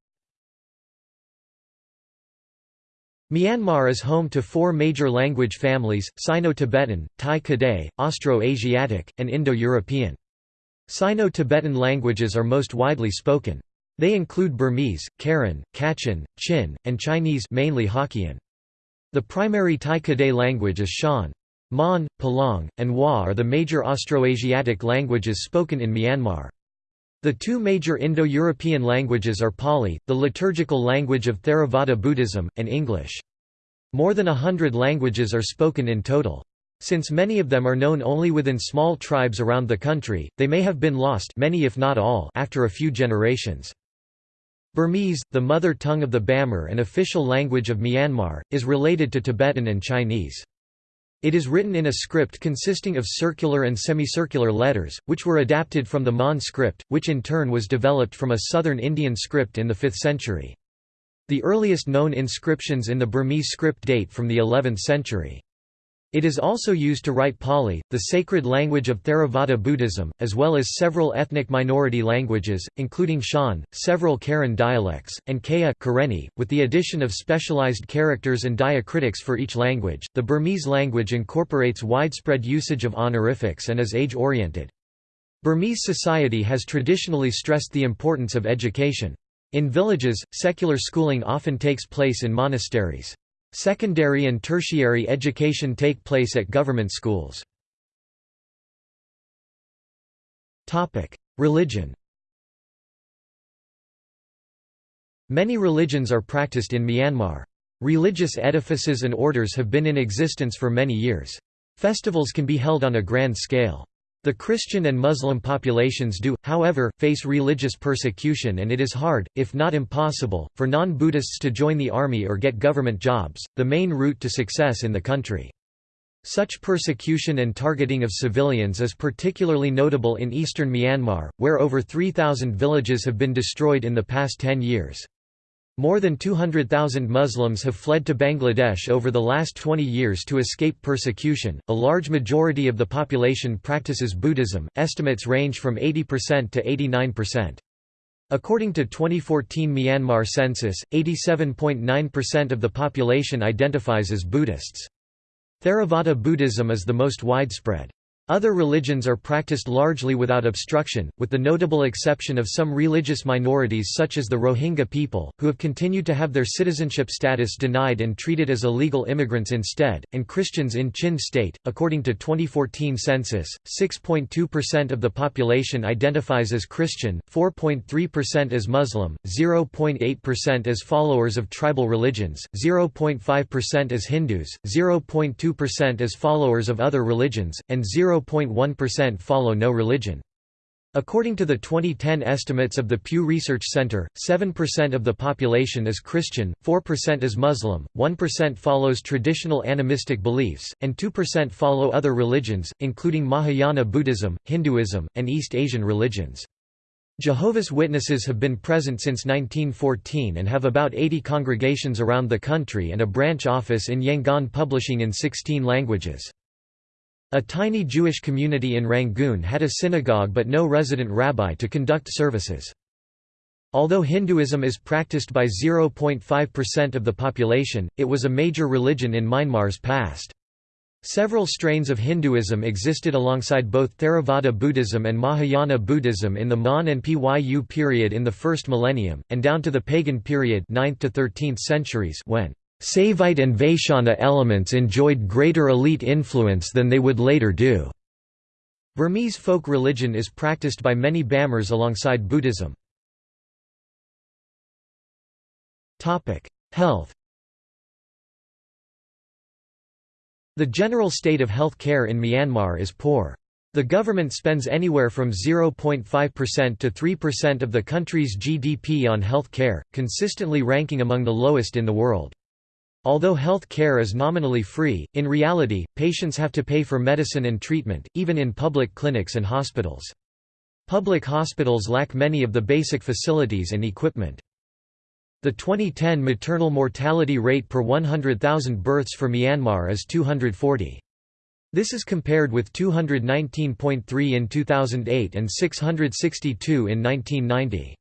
Speaker 1: Myanmar is home to four major language families, Sino-Tibetan, Thai-Kadai, Austro-Asiatic, and Indo-European. Sino-Tibetan languages are most widely spoken. They include Burmese, Karen, Kachin, Chin, and Chinese mainly Hokkien. The primary Thai-Kadai language is Shan. Mon, Palong, and Wa are the major Austroasiatic languages spoken in Myanmar. The two major Indo-European languages are Pali, the liturgical language of Theravada Buddhism, and English. More than a hundred languages are spoken in total. Since many of them are known only within small tribes around the country, they may have been lost many if not all after a few generations. Burmese, the mother tongue of the Bamar and official language of Myanmar, is related to Tibetan and Chinese. It is written in a script consisting of circular and semicircular letters, which were adapted from the Mon script, which in turn was developed from a southern Indian script in the 5th century. The earliest known inscriptions in the Burmese script date from the 11th century. It is also used to write Pali, the sacred language of Theravada Buddhism, as well as several ethnic minority languages, including Shan, several Karen dialects, and Kayah Karenni, with the addition of specialized characters and diacritics for each language. The Burmese language incorporates widespread usage of honorifics and is age-oriented. Burmese society has traditionally stressed the importance of education. In villages, secular schooling often takes place in monasteries. Secondary and tertiary education take place at government schools. Religion Many religions are practiced in Myanmar. Religious edifices and orders have been in existence for many years. Festivals can be held on a grand scale. The Christian and Muslim populations do, however, face religious persecution and it is hard, if not impossible, for non-Buddhists to join the army or get government jobs, the main route to success in the country. Such persecution and targeting of civilians is particularly notable in eastern Myanmar, where over 3,000 villages have been destroyed in the past 10 years. More than 200,000 Muslims have fled to Bangladesh over the last 20 years to escape persecution. A large majority of the population practices Buddhism, estimates range from 80% to 89%. According to 2014 Myanmar census, 87.9% of the population identifies as Buddhists. Theravada Buddhism is the most widespread. Other religions are practiced largely without obstruction, with the notable exception of some religious minorities such as the Rohingya people, who have continued to have their citizenship status denied and treated as illegal immigrants instead, and Christians in Chin state. According to 2014 census, 6.2% of the population identifies as Christian, 4.3% as Muslim, 0.8% as followers of tribal religions, 0.5% as Hindus, 0.2% as followers of other religions, and 0 0.1% follow no religion. According to the 2010 estimates of the Pew Research Center, 7% of the population is Christian, 4% is Muslim, 1% follows traditional animistic beliefs, and 2% follow other religions, including Mahayana Buddhism, Hinduism, and East Asian religions. Jehovah's Witnesses have been present since 1914 and have about 80 congregations around the country and a branch office in Yangon publishing in 16 languages. A tiny Jewish community in Rangoon had a synagogue but no resident rabbi to conduct services. Although Hinduism is practiced by 0.5% of the population, it was a major religion in Myanmar's past. Several strains of Hinduism existed alongside both Theravada Buddhism and Mahayana Buddhism in the Mon and Pyu period in the first millennium, and down to the pagan period 9th to 13th centuries when Saivite and Vaishnava elements enjoyed greater elite influence than they would later do. Burmese folk religion is practiced by many Bamars alongside Buddhism. Health The general state of health care in Myanmar is poor. The government spends anywhere from 0.5% to 3% of the country's GDP on health care, consistently ranking among the lowest in the world. Although health care is nominally free, in reality, patients have to pay for medicine and treatment, even in public clinics and hospitals. Public hospitals lack many of the basic facilities and equipment. The 2010 maternal mortality rate per 100,000 births for Myanmar is 240. This is compared with 219.3 in 2008 and 662 in 1990.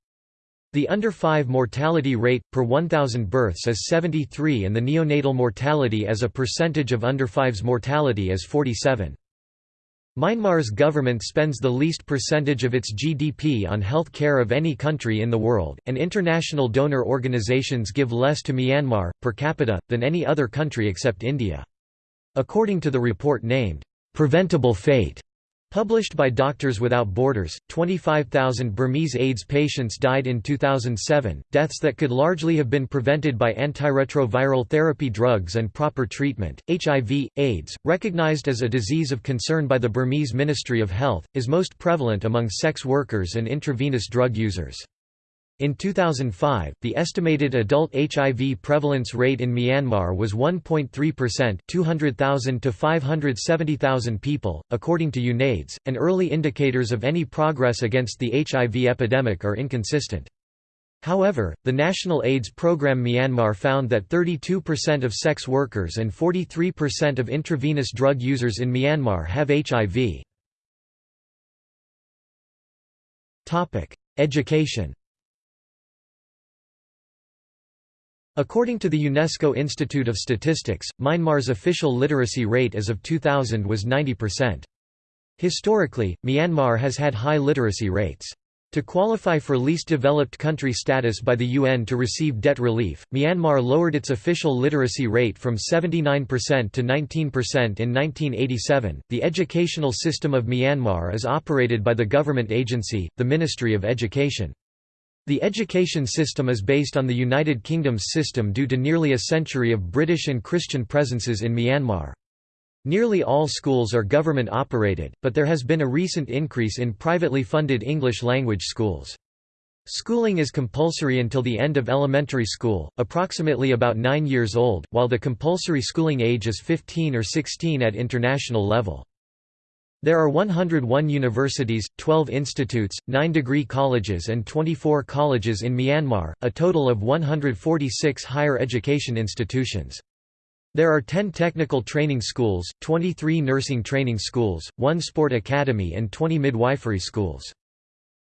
Speaker 1: The under 5 mortality rate, per 1,000 births is 73 and the neonatal mortality as a percentage of under 5's mortality is 47. Myanmar's government spends the least percentage of its GDP on health care of any country in the world, and international donor organizations give less to Myanmar, per capita, than any other country except India. According to the report named, "'Preventable Fate' Published by Doctors Without Borders, 25,000 Burmese AIDS patients died in 2007, deaths that could largely have been prevented by antiretroviral therapy drugs and proper treatment. HIV, AIDS, recognized as a disease of concern by the Burmese Ministry of Health, is most prevalent among sex workers and intravenous drug users. In 2005, the estimated adult HIV prevalence rate in Myanmar was 1.3% 200,000 to 570,000 people, according to UNAIDS, and early indicators of any progress against the HIV epidemic are inconsistent. However, the National AIDS Program Myanmar found that 32% of sex workers and 43% of intravenous drug users in Myanmar have HIV. Education According to the UNESCO Institute of Statistics, Myanmar's official literacy rate as of 2000 was 90%. Historically, Myanmar has had high literacy rates. To qualify for least developed country status by the UN to receive debt relief, Myanmar lowered its official literacy rate from 79% to 19% in 1987. The educational system of Myanmar is operated by the government agency, the Ministry of Education. The education system is based on the United Kingdom's system due to nearly a century of British and Christian presences in Myanmar. Nearly all schools are government-operated, but there has been a recent increase in privately funded English-language schools. Schooling is compulsory until the end of elementary school, approximately about 9 years old, while the compulsory schooling age is 15 or 16 at international level. There are 101 universities, 12 institutes, 9 degree colleges and 24 colleges in Myanmar, a total of 146 higher education institutions. There are 10 technical training schools, 23 nursing training schools, 1 sport academy and 20 midwifery schools.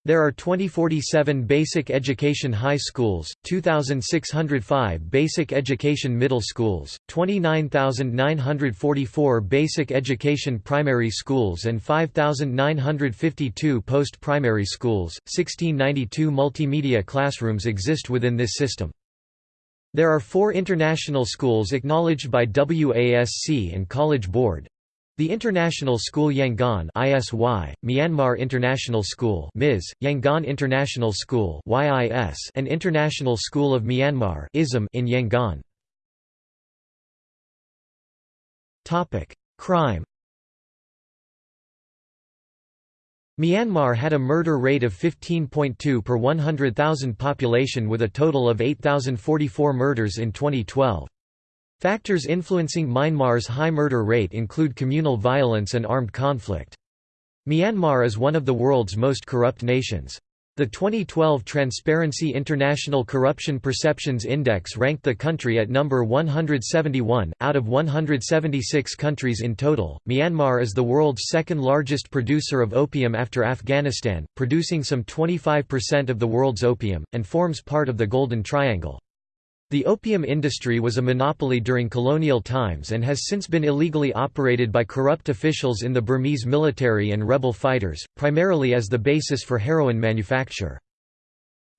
Speaker 1: There are 2047 basic education high schools, 2,605 basic education middle schools, 29,944 basic education primary schools and 5,952 post-primary schools. 1692 multimedia classrooms exist within this system. There are four international schools acknowledged by WASC and College Board, the International School Yangon ISY, Myanmar International School MIS, Yangon International School YIS, and International School of Myanmar ISM in Yangon. Topic: Crime. Myanmar had a murder rate of 15.2 per 100,000 population with a total of 8,044 murders in 2012. Factors influencing Myanmar's high murder rate include communal violence and armed conflict. Myanmar is one of the world's most corrupt nations. The 2012 Transparency International Corruption Perceptions Index ranked the country at number 171, out of 176 countries in total. Myanmar is the world's second largest producer of opium after Afghanistan, producing some 25% of the world's opium, and forms part of the Golden Triangle. The opium industry was a monopoly during colonial times and has since been illegally operated by corrupt officials in the Burmese military and rebel fighters, primarily as the basis for heroin manufacture.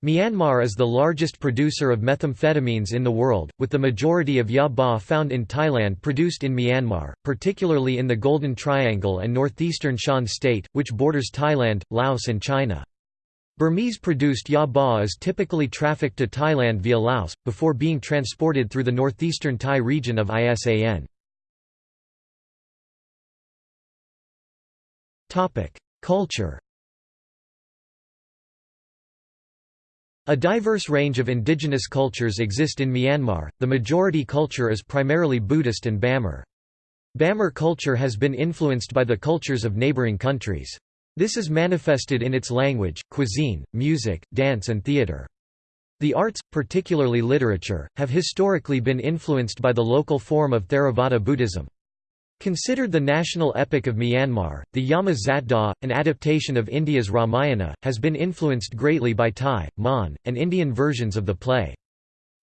Speaker 1: Myanmar is the largest producer of methamphetamines in the world, with the majority of ya ba found in Thailand produced in Myanmar, particularly in the Golden Triangle and northeastern Shan state, which borders Thailand, Laos and China. Burmese-produced ya ba is typically trafficked to Thailand via Laos, before being transported through the northeastern Thai region of ISAN. Culture A diverse range of indigenous cultures exist in Myanmar, the majority culture is primarily Buddhist and Bamar. Bamar culture has been influenced by the cultures of neighboring countries. This is manifested in its language, cuisine, music, dance and theatre. The arts, particularly literature, have historically been influenced by the local form of Theravada Buddhism. Considered the national epic of Myanmar, the Yama Zatdaw, an adaptation of India's Ramayana, has been influenced greatly by Thai, Mon, and Indian versions of the play.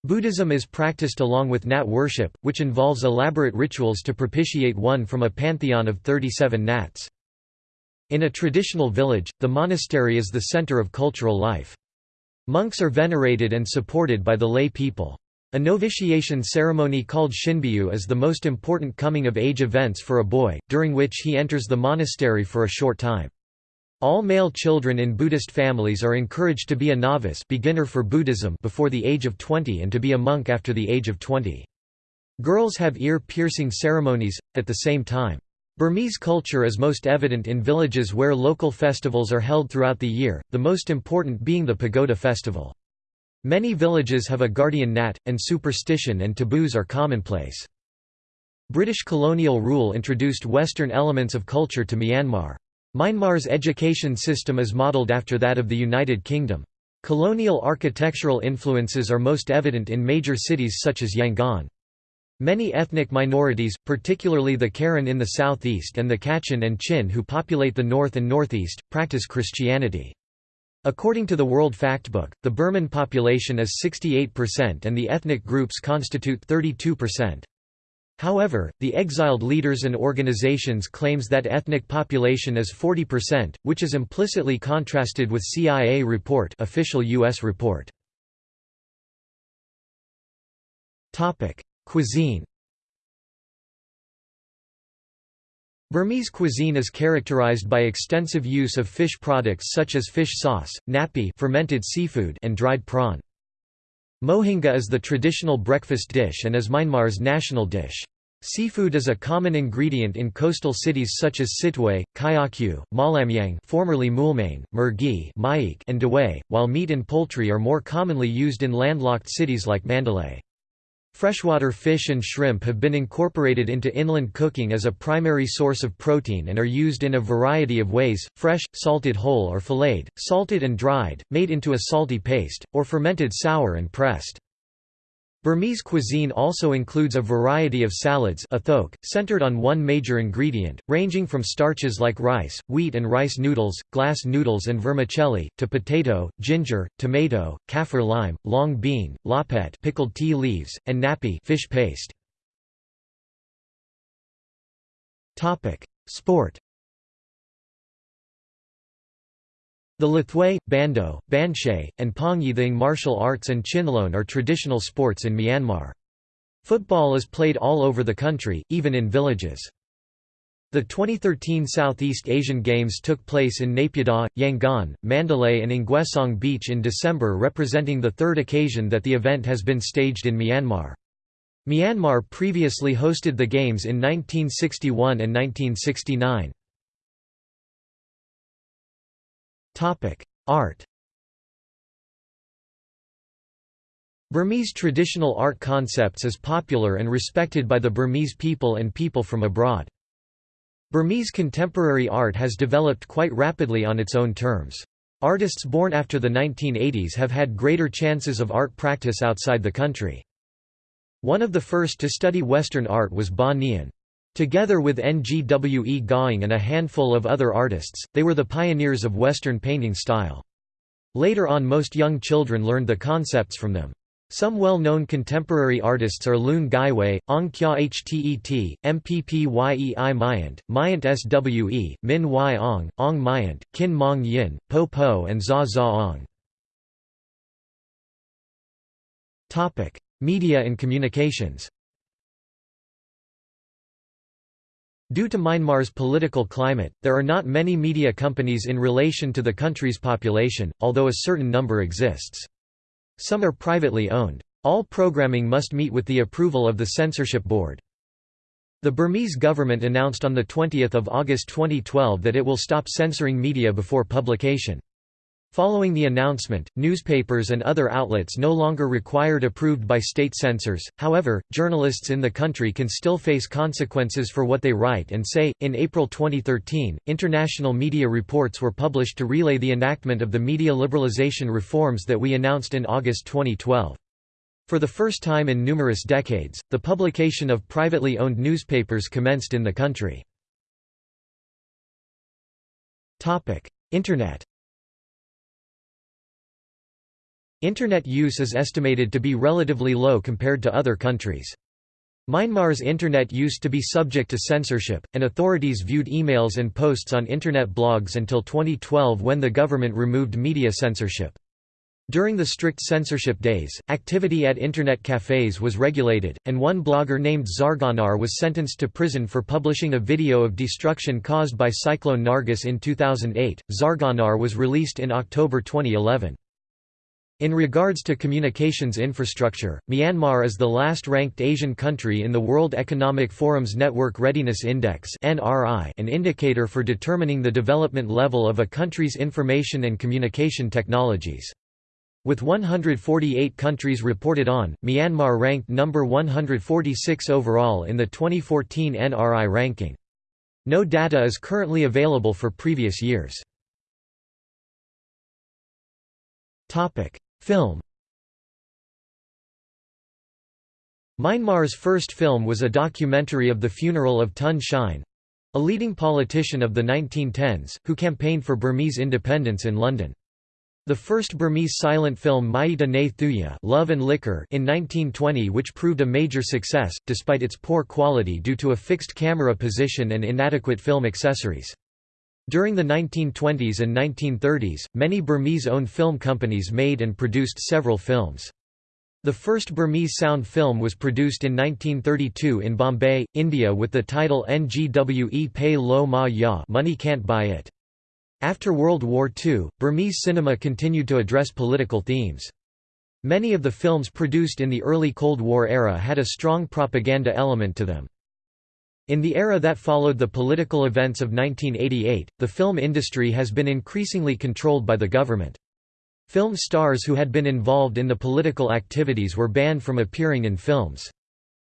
Speaker 1: Buddhism is practiced along with Nat worship, which involves elaborate rituals to propitiate one from a pantheon of 37 Nats. In a traditional village, the monastery is the center of cultural life. Monks are venerated and supported by the lay people. A novitiation ceremony called Shinbyu is the most important coming-of-age events for a boy, during which he enters the monastery for a short time. All male children in Buddhist families are encouraged to be a novice beginner for Buddhism before the age of 20 and to be a monk after the age of 20. Girls have ear-piercing ceremonies, at the same time. Burmese culture is most evident in villages where local festivals are held throughout the year, the most important being the Pagoda festival. Many villages have a guardian nat, and superstition and taboos are commonplace. British colonial rule introduced Western elements of culture to Myanmar. Myanmar's education system is modelled after that of the United Kingdom. Colonial architectural influences are most evident in major cities such as Yangon. Many ethnic minorities, particularly the Karen in the southeast and the Kachin and Chin who populate the north and northeast, practice Christianity. According to the World Factbook, the Burman population is 68% and the ethnic groups constitute 32%. However, the exiled leaders and organizations claims that ethnic population is 40%, which is implicitly contrasted with CIA report official US report. Cuisine Burmese cuisine is characterized by extensive use of fish products such as fish sauce, ngapi fermented seafood and dried prawn. Mohinga is the traditional breakfast dish and is Myanmar's national dish. Seafood is a common ingredient in coastal cities such as Sittwe, Kyaukphyu, Mawlamyine formerly Moulmein, Mergui and Dawei, while meat and poultry are more commonly used in landlocked cities like Mandalay. Freshwater fish and shrimp have been incorporated into inland cooking as a primary source of protein and are used in a variety of ways, fresh, salted whole or filleted, salted and dried, made into a salty paste, or fermented sour and pressed. Burmese cuisine also includes a variety of salads athoke, centered on one major ingredient, ranging from starches like rice, wheat and rice noodles, glass noodles and vermicelli, to potato, ginger, tomato, kaffir lime, long bean, lahpet pickled tea leaves, and ngapi fish paste. Sport The Lethwei, Bando, Banshay, and Pongyi thaing martial arts and Chinlone are traditional sports in Myanmar. Football is played all over the country, even in villages. The 2013 Southeast Asian Games took place in Naypyidaw, Yangon, Mandalay and Ngwe Saung Beach in December representing the third occasion that the event has been staged in Myanmar. Myanmar previously hosted the Games in 1961 and 1969. Art Burmese traditional art concepts is popular and respected by the Burmese people and people from abroad. Burmese contemporary art has developed quite rapidly on its own terms. Artists born after the 1980s have had greater chances of art practice outside the country. One of the first to study Western art was Ba Nyan. Together with Ngwe Gaing and a handful of other artists, they were the pioneers of Western painting style. Later on most young children learned the concepts from them. Some well-known contemporary artists are Lun Gywe, Aung Kyaw Htet, Mppyei Myant, Myint Swe, Min Wai Aung, Aung Myint, Kin Maung Yin, Po Po and Zaw Zaw Aung. Media and communications Due to Myanmar's political climate, there are not many media companies in relation to the country's population, although a certain number exists. Some are privately owned. All programming must meet with the approval of the censorship board. The Burmese government announced on 20 August 2012 that it will stop censoring media before publication. Following the announcement, newspapers and other outlets no longer required approved by state censors, however, journalists in the country can still face consequences for what they write and say. In April 2013, international media reports were published to relay the enactment of the media liberalization reforms that we announced in August 2012. For the first time in numerous decades, the publication of privately owned newspapers commenced in the country. Internet Internet use is estimated to be relatively low compared to other countries. Myanmar's internet used to be subject to censorship, and authorities viewed emails and posts on internet blogs until 2012 when the government removed media censorship. During the strict censorship days, activity at internet cafes was regulated, and one blogger named Zarganar was sentenced to prison for publishing a video of destruction caused by Cyclone Nargis in 2008. Zarganar was released in October 2011. In regards to communications infrastructure, Myanmar is the last-ranked Asian country in the World Economic Forum's Network Readiness Index an indicator for determining the development level of a country's information and communication technologies. With 148 countries reported on, Myanmar ranked number 146 overall in the 2014 NRI ranking. No data is currently available for previous years. Film Myanmar's first film was a documentary of the funeral of Tun Shein—a leading politician of the 1910s, who campaigned for Burmese independence in London. The first Burmese silent film Myitta Ne Thuyar Love and Liquor in 1920 which proved a major success, despite its poor quality due to a fixed camera position and inadequate film accessories. During the 1920s and 1930s, many Burmese-owned film companies made and produced several films. The first Burmese sound film was produced in 1932 in Bombay, India with the title Ngwe Pay Lo Ma Ya Money Can't Buy It. After World War II, Burmese cinema continued to address political themes. Many of the films produced in the early Cold War era had a strong propaganda element to them. In the era that followed the political events of 1988, the film industry has been increasingly controlled by the government. Film stars who had been involved in the political activities were banned from appearing in films.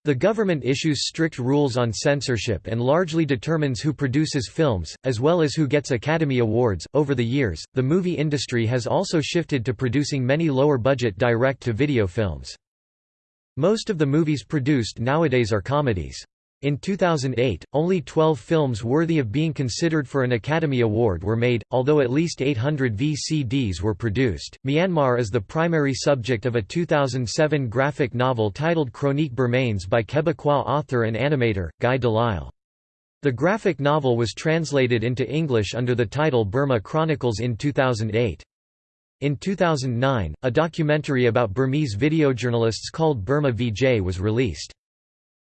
Speaker 1: The government issues strict rules on censorship and largely determines who produces films, as well as who gets Academy Awards. Over the years, the movie industry has also shifted to producing many lower budget direct to video films. Most of the movies produced nowadays are comedies. In 2008, only 12 films worthy of being considered for an Academy Award were made, although at least 800 VCDs were produced. Myanmar is the primary subject of a 2007 graphic novel titled Chroniques Birmanes by Quebecois author and animator, Guy Delisle. The graphic novel was translated into English under the title Burma Chronicles in 2008. In 2009, a documentary about Burmese videojournalists called Burma VJ was released.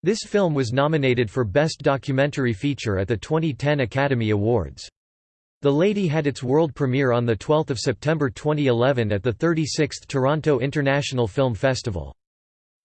Speaker 1: This film was nominated for Best Documentary Feature at the 2010 Academy Awards. The Lady had its world premiere on 12 September 2011 at the 36th Toronto International Film Festival.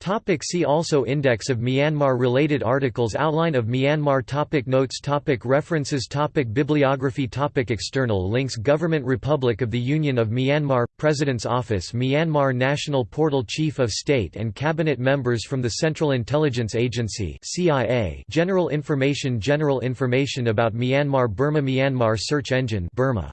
Speaker 1: Topic see also Index of Myanmar Related articles Outline of Myanmar topic Notes topic References topic Bibliography topic External links Government Republic of the Union of Myanmar – President's Office Myanmar National Portal Chief of State and Cabinet Members from the Central Intelligence Agency CIA General Information General information about Myanmar Burma Myanmar Search Engine Burma.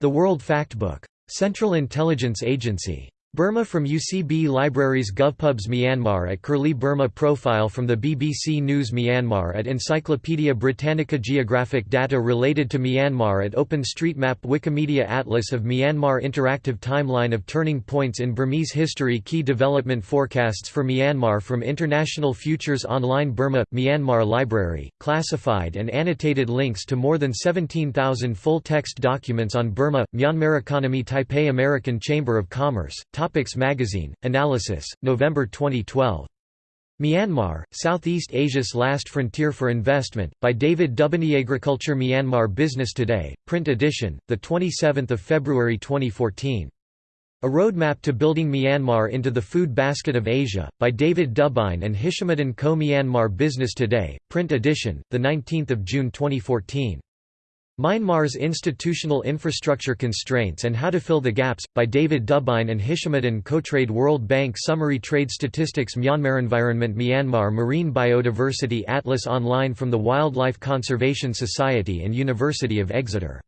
Speaker 1: The World Factbook. Central Intelligence Agency Burma from UCB Libraries GovPubs Myanmar at Curlie Burma Profile from the BBC News Myanmar at Encyclopaedia Britannica Geographic data related to Myanmar at OpenStreetMap Wikimedia Atlas of Myanmar Interactive timeline of turning points in Burmese history Key development forecasts for Myanmar from International Futures Online Burma – Myanmar Library, classified and annotated links to more than 17,000 full-text documents on Burma – Myanmar Economy Taipei American Chamber of Commerce Topics Magazine, Analysis, November 2012. Myanmar, Southeast Asia's Last Frontier for Investment, by David DuByne Agriculture Myanmar Business Today, print edition, 27 February 2014. A Roadmap to Building Myanmar into the Food Basket of Asia, by David DuByne and Hishamuddin Koh. Myanmar Business Today, print edition, 19 June 2014. Myanmar's Institutional Infrastructure Constraints and How to Fill the Gaps, by David DuByne and Hishamuddin Koh-Trade World Bank Summary Trade Statistics Myanmar Environment Myanmar Marine Biodiversity Atlas Online from the Wildlife Conservation Society and University of Exeter